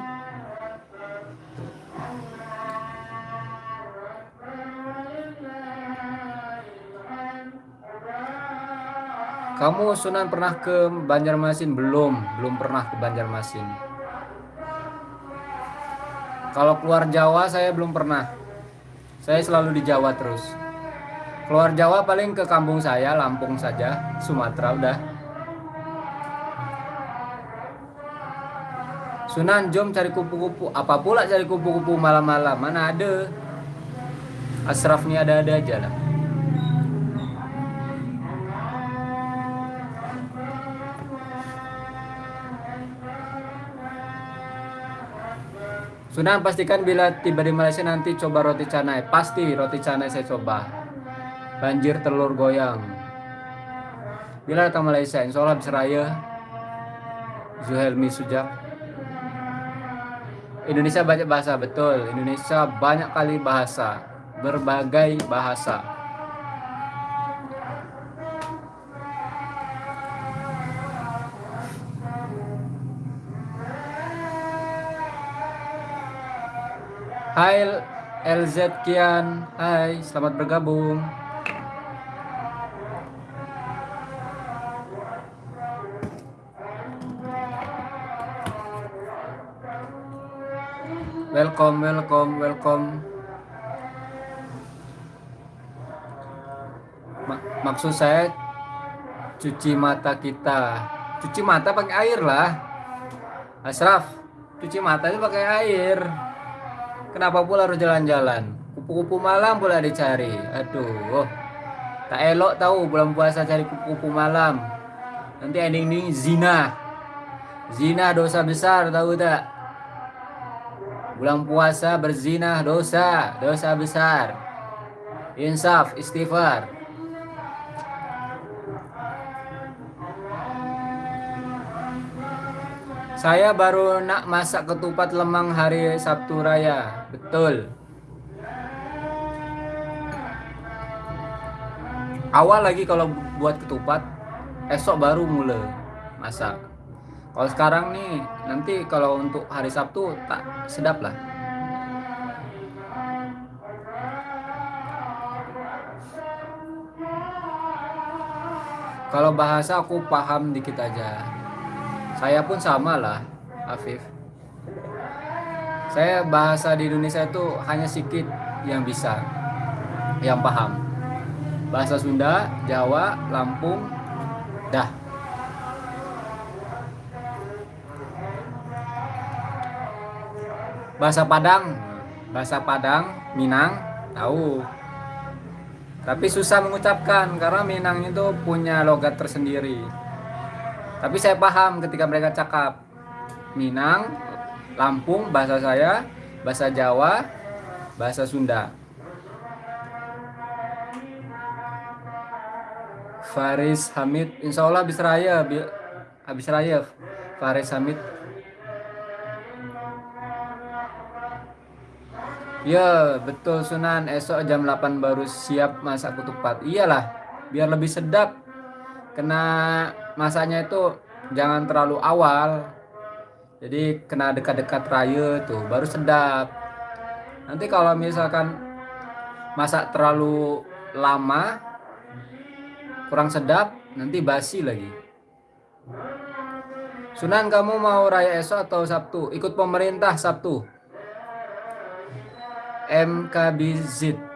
Kamu Sunan pernah ke Banjarmasin? Belum, belum pernah ke Banjarmasin. Kalau keluar Jawa saya belum pernah. Saya selalu di Jawa terus. Keluar Jawa paling ke kampung saya, Lampung saja, Sumatera udah. Sunan jom cari kupu-kupu. Apa pula cari kupu-kupu malam-malam? Mana ada? Asraf ada-ada aja lah. Sunan pastikan bila tiba di Malaysia nanti coba roti canai. Pasti roti canai saya coba. Banjir telur goyang. Bila datang Malaysia, insya Allah bisa raya. Zuhelmi Sujak. Indonesia banyak bahasa, betul. Indonesia banyak kali bahasa. Berbagai bahasa. Hai LZ Kian, hai, selamat bergabung. Welcome, welcome, welcome. maksud saya cuci mata kita. Cuci mata pakai air lah. Asraf, cuci mata itu pakai air. Kenapa pula harus jalan-jalan? Kupu-kupu malam pula dicari. Aduh. Tak elok tahu bulan puasa cari kupu-kupu malam. Nanti ending ini zina. Zina dosa besar tahu tak? Bulan puasa berzina dosa, dosa besar. Insaf, istighfar. Saya baru nak masak ketupat lemang hari Sabtu Raya. Betul. Awal lagi kalau buat ketupat, esok baru mulai masak. Kalau sekarang nih, nanti kalau untuk hari Sabtu tak sedap lah. Kalau bahasa aku paham dikit aja. Saya pun sama lah, Afif. saya bahasa di Indonesia itu hanya sedikit yang bisa yang paham. Bahasa Sunda Jawa Lampung dah. Bahasa Padang bahasa Padang Minang tahu. Tapi susah mengucapkan karena Minang itu punya logat tersendiri tapi saya paham ketika mereka cakap Minang Lampung bahasa saya bahasa Jawa bahasa Sunda. Faris Hamid Insya Allah habis raya habis raya Faris Hamid. Ya betul Sunan. Esok jam 8 baru siap masak ketupat. Iyalah biar lebih sedap. Kena masaknya itu jangan terlalu awal. Jadi kena dekat-dekat raya tuh baru sedap. Nanti kalau misalkan masak terlalu lama Kurang sedap nanti basi lagi. Sunan kamu mau raya esok atau Sabtu? Ikut pemerintah Sabtu. MKBZ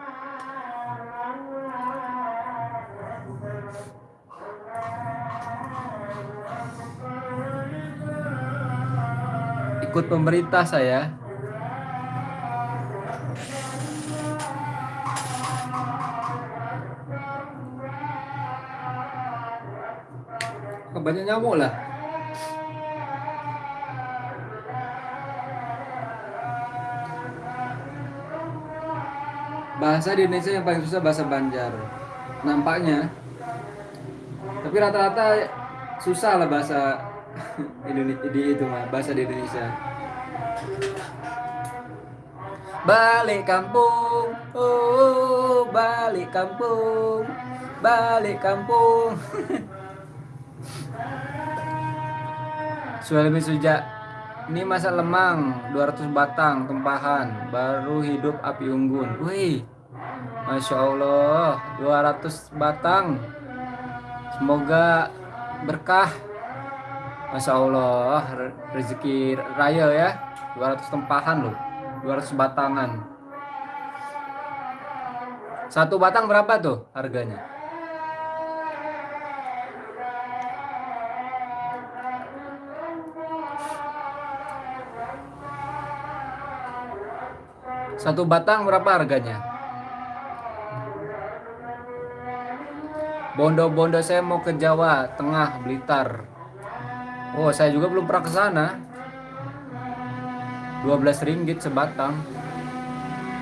ikut pemerintah saya. Banyak nyamuk lah. Bahasa di Indonesia yang paling susah bahasa Banjar. Nampaknya. Tapi rata-rata susah lah bahasa Indonesia di itu mah bahasa di Indonesia balik kampung oh balik kampung balik kampung Suami sejak ini masa lemang 200 batang tempahan baru hidup api unggun. Wih. Masya Allah 200 batang. Semoga berkah. Masya Allah rezeki raya ya 200 tempahan loh 200 batangan satu batang berapa tuh harganya Satu batang berapa harganya? Bondo-bondo saya mau ke Jawa Tengah, Blitar. Oh, saya juga belum pernah ke sana. 12 ringgit sebatang.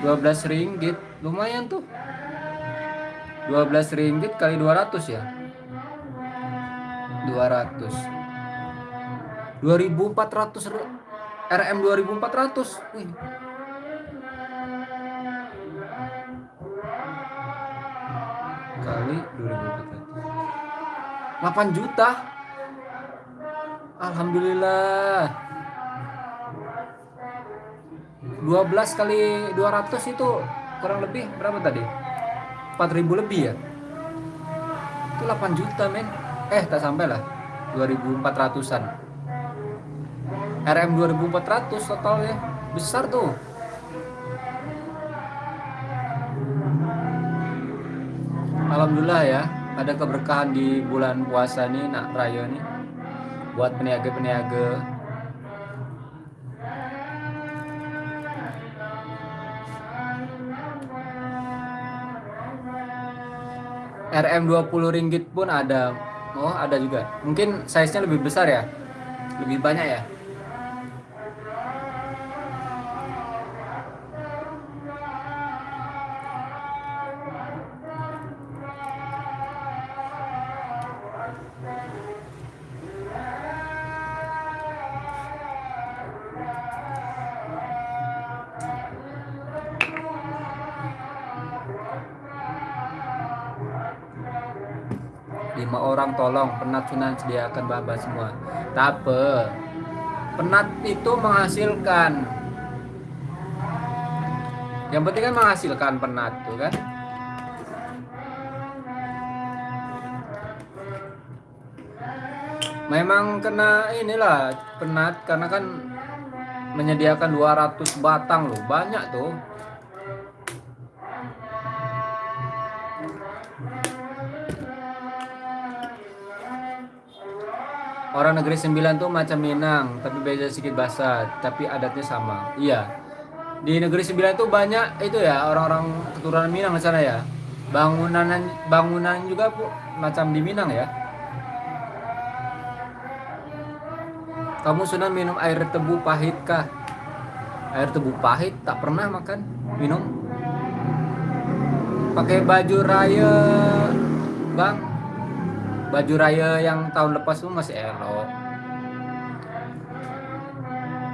12 ringgit, lumayan tuh. 12 ringgit kali 200 ya. 200. 2400 RM 2400. Wih, kali 2400 8 juta Alhamdulillah. 12 kali 200 itu kurang lebih berapa tadi? 4000 lebih ya? Itu 8 juta men. Eh tak sampai lah. 2400an RM 2400 total ya besar tuh. Alhamdulillah ya ada keberkahan di bulan puasa nih nak raya nih buat peniaga-peniaga. RM 20 ringgit pun ada. Oh ada juga. Mungkin size nya lebih besar ya? Lebih banyak ya tolong penat sunan sediakan bahan semua. Tapi penat itu menghasilkan. Yang penting kan menghasilkan penat tuh kan? Memang kena inilah penat karena kan menyediakan 200 batang loh. Banyak tuh Orang negeri sembilan tuh macam Minang, tapi beda sedikit bahasa, tapi adatnya sama. Iya. Di negeri sembilan tuh banyak itu ya orang-orang keturunan Minang di sana ya. Bangunan bangunan juga bu, macam di Minang ya. Kamu sudah minum air tebu pahit kah? Air tebu pahit tak pernah makan minum. Pakai baju raya, bang baju raya yang tahun lepas itu masih elok.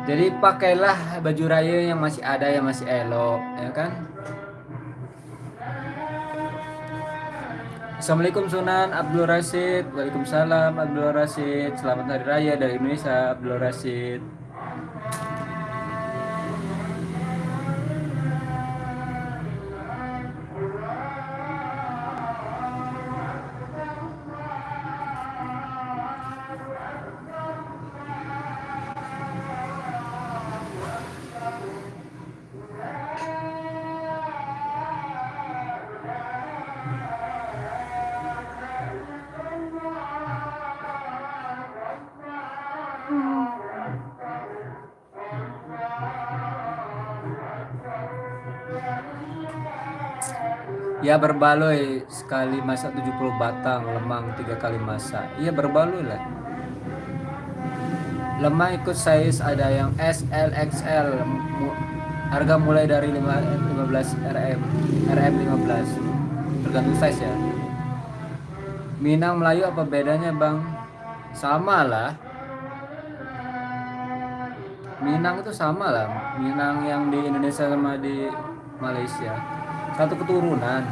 Jadi pakailah baju raya yang masih ada yang masih elok ya kan? Assalamualaikum Sunan Abdul Rashid Waalaikumsalam Abdul Rashid Selamat Hari Raya dari Indonesia Abdul Rashid Ya berbaloi sekali masak 70 batang, lemang tiga kali masak. Iya berbaloi lah. Lemang ikut size ada yang SL, XL. Harga mulai dari 15 RM, RM 15. Tergantung size ya. Minang Melayu apa bedanya bang? Sama lah. Minang itu sama lah. Minang yang di Indonesia sama di Malaysia satu keturunan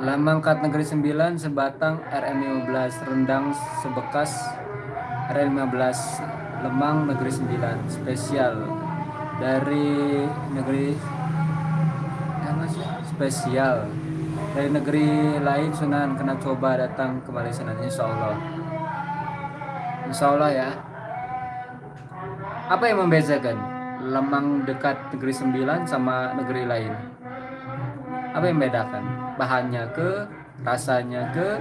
Lamangkat Negeri 9 sebatang RM15 rendang sebekas RM15 Lemang Negeri 9 spesial. Dari negeri spesial. Dari negeri lain Sunan. Kena coba datang ke Malaysia nanti Insya Allah Insya Allah ya. Apa yang membedakan lemang dekat negeri sembilan sama negeri lain? Apa yang membedakan bahannya ke rasanya ke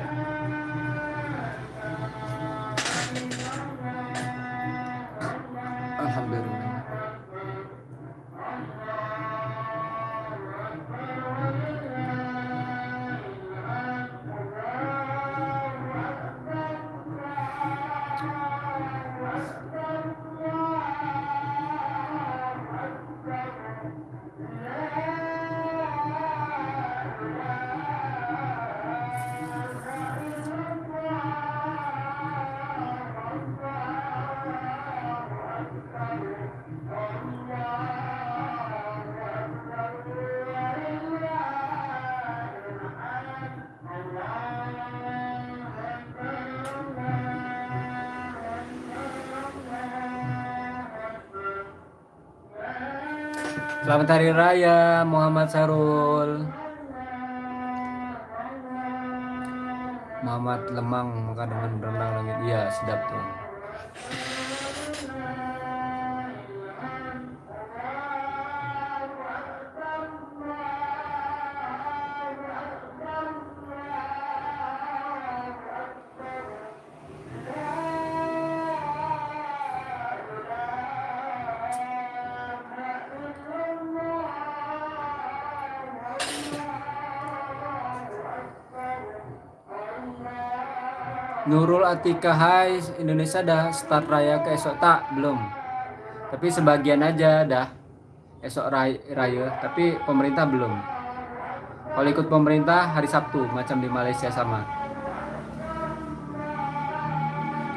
Selamat Hari Raya Muhammad Sarul. Muhammad Lemang makan dengan berenang langit. Iya, sedap tuh. Atika Hai Indonesia dah start raya ke esok tak? Belum. Tapi sebagian aja dah esok raya, raya tapi pemerintah belum. Kalau ikut pemerintah hari Sabtu macam di Malaysia sama.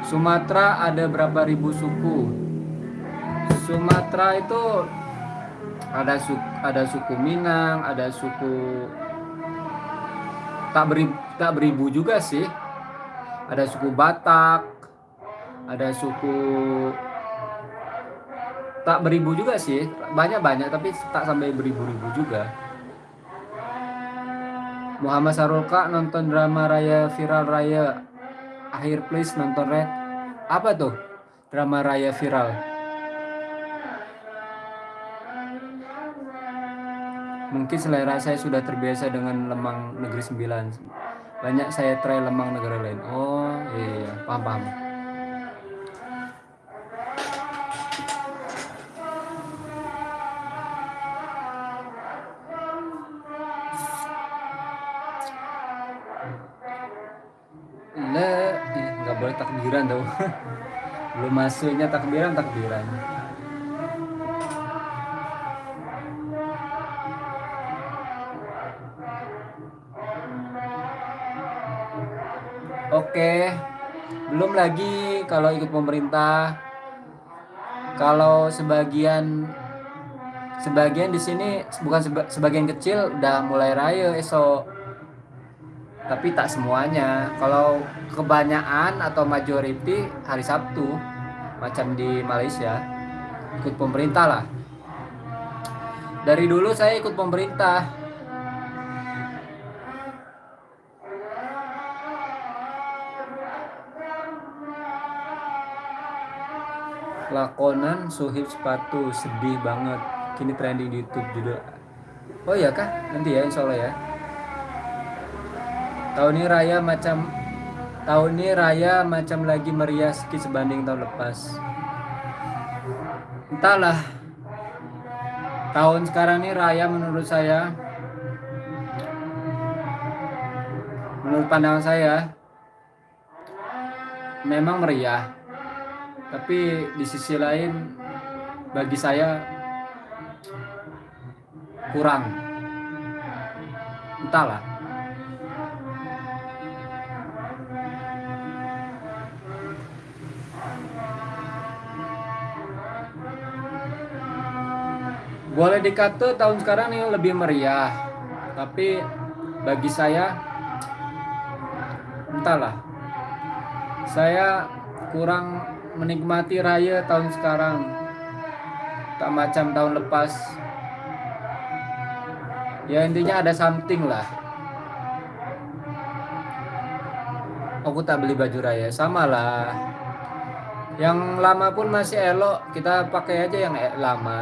Sumatera ada berapa ribu suku? Sumatera itu ada suku, ada suku Minang ada suku tak beribu, tak beribu juga sih ada suku Batak, ada suku tak beribu juga sih, banyak-banyak tapi tak sampai beribu-ribu juga. Muhammad Sarul Kak nonton drama raya viral raya. Akhir please nonton red. Apa tuh drama raya viral? Mungkin selera saya sudah terbiasa dengan lemang negeri sembilan banyak saya try lemang negara lain. Oh iya, paham paham. Boleh takbiran tau. Belum masuknya takbiran takbiran Oke, belum lagi kalau ikut pemerintah. Kalau sebagian sebagian di sini bukan seba, sebagian kecil udah mulai raya esok. Tapi tak semuanya. Kalau kebanyakan atau majority hari Sabtu macam di Malaysia ikut pemerintah lah. Dari dulu saya ikut pemerintah lakonan suhib sepatu sedih banget. Kini trending di YouTube juga. Oh iya kah? Nanti ya insya Allah ya. Tahun ini raya macam tahun ini raya macam lagi meriah sedikit sebanding tahun lepas. Entahlah. Tahun sekarang ini raya menurut saya. Menurut pandangan saya memang meriah tapi di sisi lain bagi saya kurang. Entahlah. Boleh dikata tahun sekarang ini lebih meriah. Tapi bagi saya entahlah. Saya kurang menikmati raya tahun sekarang. Tak macam tahun lepas. Ya intinya ada something lah. Aku tak beli baju raya. Sama lah. Yang lama pun masih elok. Kita pakai aja yang e- lama.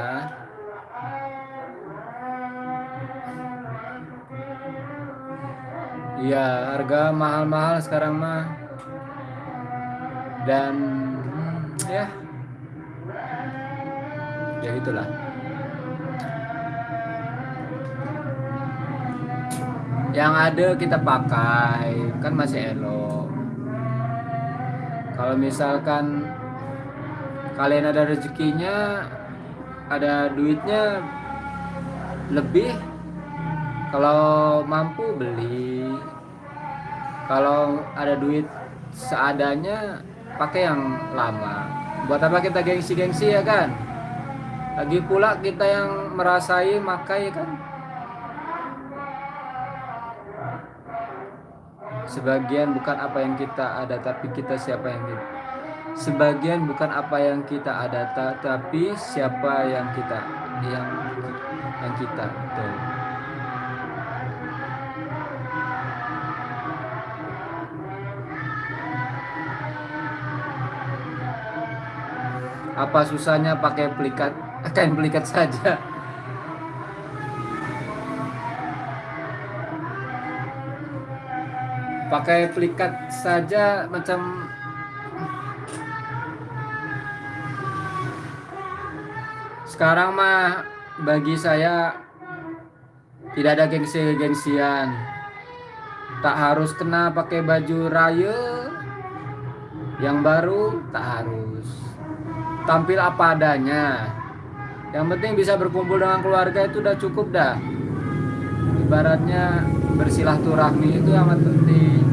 Iya, harga mahal-mahal sekarang mah. Dan ya ya itulah. Yang ada kita pakai kan masih elok. Kalau misalkan kalian ada rezekinya, ada duitnya lebih kalau mampu beli kalau ada duit seadanya pakai yang lama buat apa kita gengsi-gengsi ya kan lagi pula kita yang merasai makai kan sebagian bukan apa yang kita ada tapi kita siapa yang kita sebagian bukan apa yang kita ada tapi siapa yang kita yang yang kita tuh. Apa susahnya pakai pelikat? Kain pelikat saja. Pakai pelikat saja macam Sekarang mah bagi saya tidak ada gengsi-gengsian. Tak harus kena pakai baju raya yang baru, tak harus tampil apa adanya. Yang penting bisa berkumpul dengan keluarga itu udah cukup dah. Ibaratnya bersilaturahmi itu amat penting.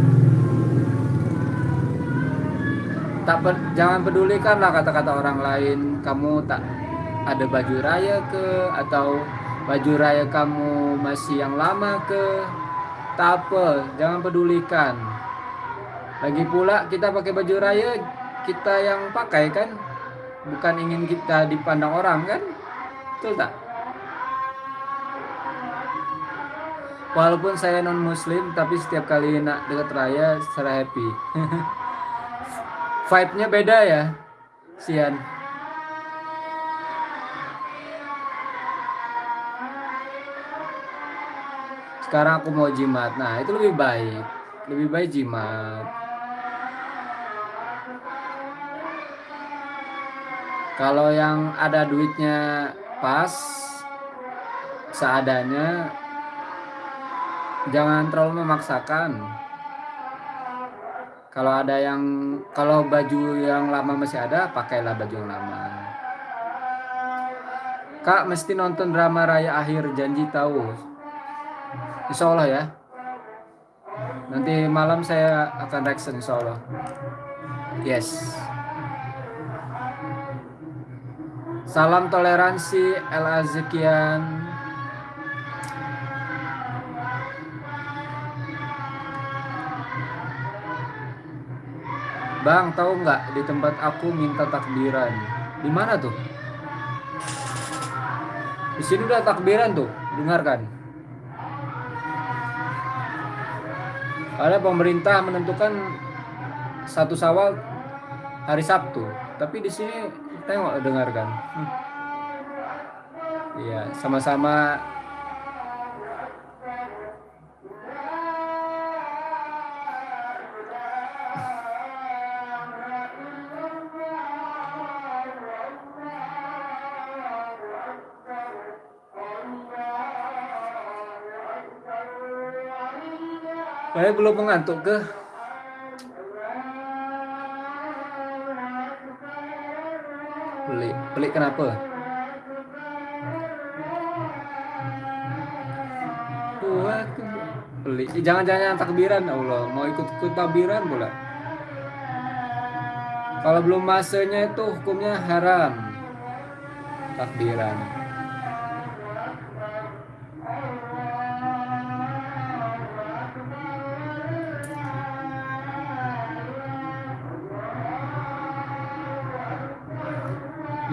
Tak per, jangan pedulikan lah kata-kata orang lain. Kamu tak ada baju raya ke? Atau baju raya kamu masih yang lama ke? Tak jangan pedulikan. Lagi pula kita pakai baju raya kita yang pakai kan bukan ingin kita dipandang orang kan? Betul tak? Walaupun saya non muslim tapi setiap kali nak dekat raya saya happy. Vibe-nya beda ya Sian. Sekarang aku mau jimat. Nah itu lebih baik. Lebih baik jimat kalau yang ada duitnya pas seadanya jangan terlalu memaksakan. Kalau ada yang kalau baju yang lama masih ada pakailah baju yang lama. Kak mesti nonton drama raya akhir janji tahu. Insya Allah ya. Nanti malam saya akan reaction insya Allah. Yes salam toleransi El Azikian Bang, tahu nggak di tempat aku minta takbiran? Di mana tuh? Di sini udah takbiran tuh, dengarkan. Ada pemerintah menentukan satu Sawal hari Sabtu, tapi di sini tengok dengarkan. Iya, sama-sama Saya belum mengantuk ke. Pelik, kenapa? Pelik. Jangan-jangan takbiran Allah, mau ikut-ikut takbiran pula. Kalau belum masanya itu hukumnya haram. Takbiran.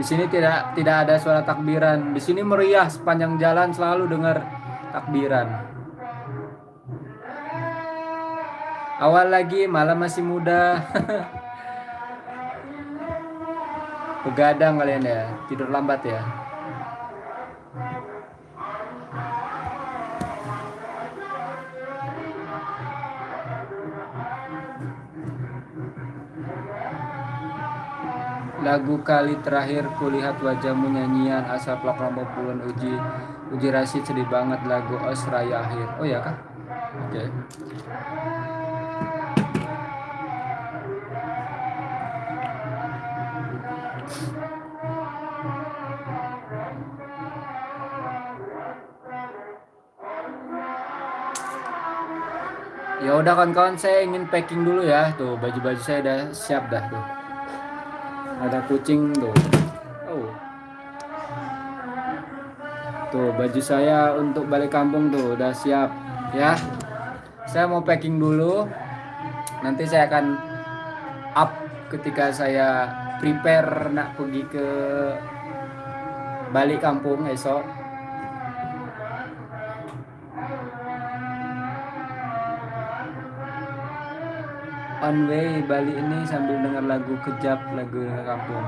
Di sini tidak tidak ada suara takbiran. Di sini meriah sepanjang jalan selalu dengar takbiran. Awal lagi, malam masih muda. Begadang kalian ya, tidur lambat ya. Lagu kali terakhir kulihat wajahmu nyanyian asal pelak lombok bulan uji uji rasid sedih banget lagu os raya akhir. Oh ya kah? Oke. Okay. Ya udah kawan-kawan saya ingin packing dulu ya. Tuh baju-baju saya udah siap dah tuh ada kucing tuh. Oh. Tuh baju saya untuk balik kampung tuh udah siap ya. Saya mau packing dulu. Nanti saya akan up ketika saya prepare nak pergi ke balik kampung esok on way Bali ini sambil dengar lagu kejap lagu kampung.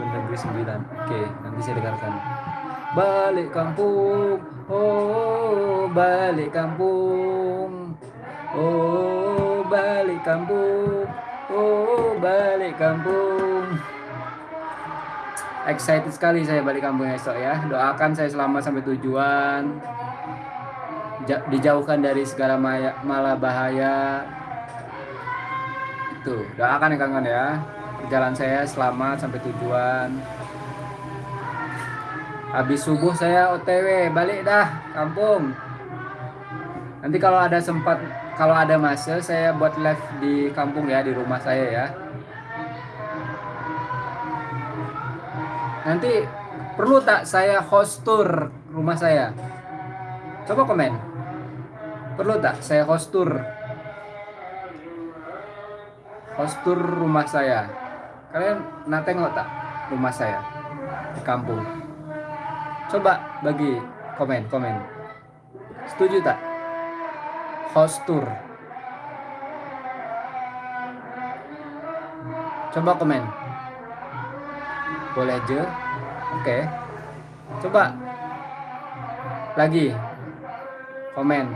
Negeri 9 oke nanti saya dengarkan. Balik kampung. Oh balik kampung. Oh balik kampung. Oh balik kampung. Excited sekali saya balik kampung esok ya. Doakan saya selamat sampai tujuan. Dijauhkan dari segala malah bahaya Tuh, doakan ya kawan ya. Jalan saya selamat sampai tujuan. Habis subuh saya OTW, balik dah kampung. Nanti kalau ada sempat, kalau ada masa saya buat live di kampung ya, di rumah saya ya. Nanti perlu tak saya host tour rumah saya? Coba komen. Perlu tak saya host tour postur rumah saya kalian nak tengok tak rumah saya di kampung coba bagi komen komen setuju tak postur Coba komen. Boleh aja. Oke. Coba lagi komen.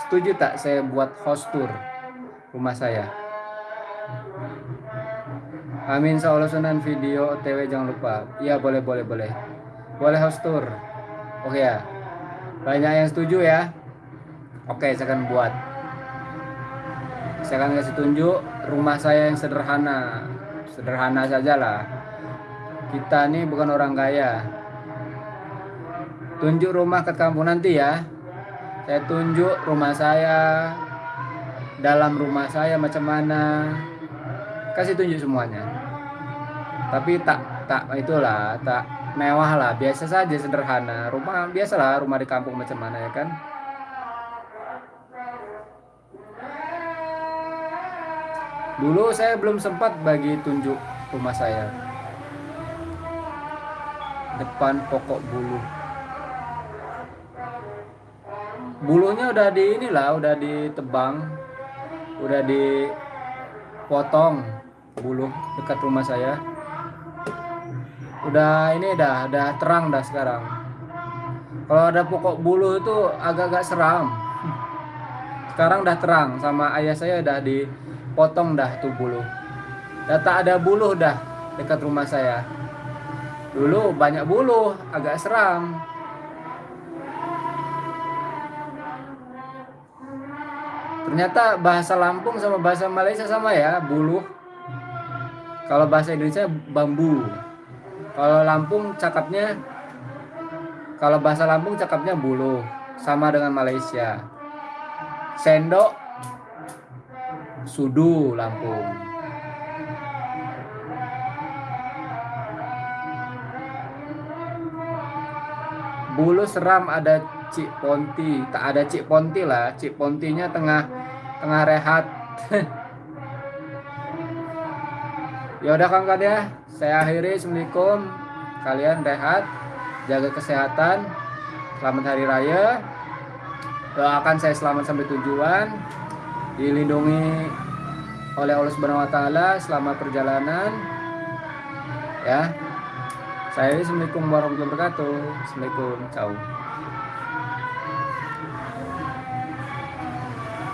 Setuju tak saya buat host tour rumah saya? Amin solusionan video OTW jangan lupa. Iya boleh boleh boleh. Boleh host tour. Oke ya. Banyak yang setuju ya. Oke, saya akan buat. Saya akan kasih tunjuk rumah saya yang sederhana. Sederhana saja lah. Kita ini bukan orang kaya. Tunjuk rumah ke kampung nanti ya. Saya tunjuk rumah saya. Dalam rumah saya macam mana. Kasih tunjuk semuanya. Tapi tak tak itulah, tak mewah lah, biasa saja sederhana. Rumah biasalah rumah di kampung macam mana ya kan. Dulu saya belum sempat bagi tunjuk rumah saya. Depan pokok bulu. Bulunya udah di inilah, udah ditebang, udah dipotong bulu dekat rumah saya. Udah ini dah, udah terang dah sekarang. Kalau ada pokok bulu itu agak-agak seram. Sekarang udah terang sama ayah saya udah di potong dah tuh bulu. Dah tak ada bulu dah dekat rumah saya. Dulu banyak bulu agak seram. Ternyata bahasa Lampung sama bahasa Malaysia sama ya bulu. Kalau bahasa Indonesia bambu kalau Lampung cakapnya kalau bahasa Lampung cakapnya bulu sama dengan Malaysia sendok Sudu Lampung. Bulu seram ada Cik Ponti, tak ada Cik Ponti lah. Cik Pontinya tengah tengah rehat. ya udah kan ya, saya akhiri assalamualaikum. Kalian rehat, jaga kesehatan. Selamat hari raya. Doakan saya selamat sampai tujuan dilindungi oleh Allah Subhanahu wa taala selama perjalanan. Ya. Saya Assalamualaikum warahmatullahi wabarakatuh. Assalamualaikum. Ciao.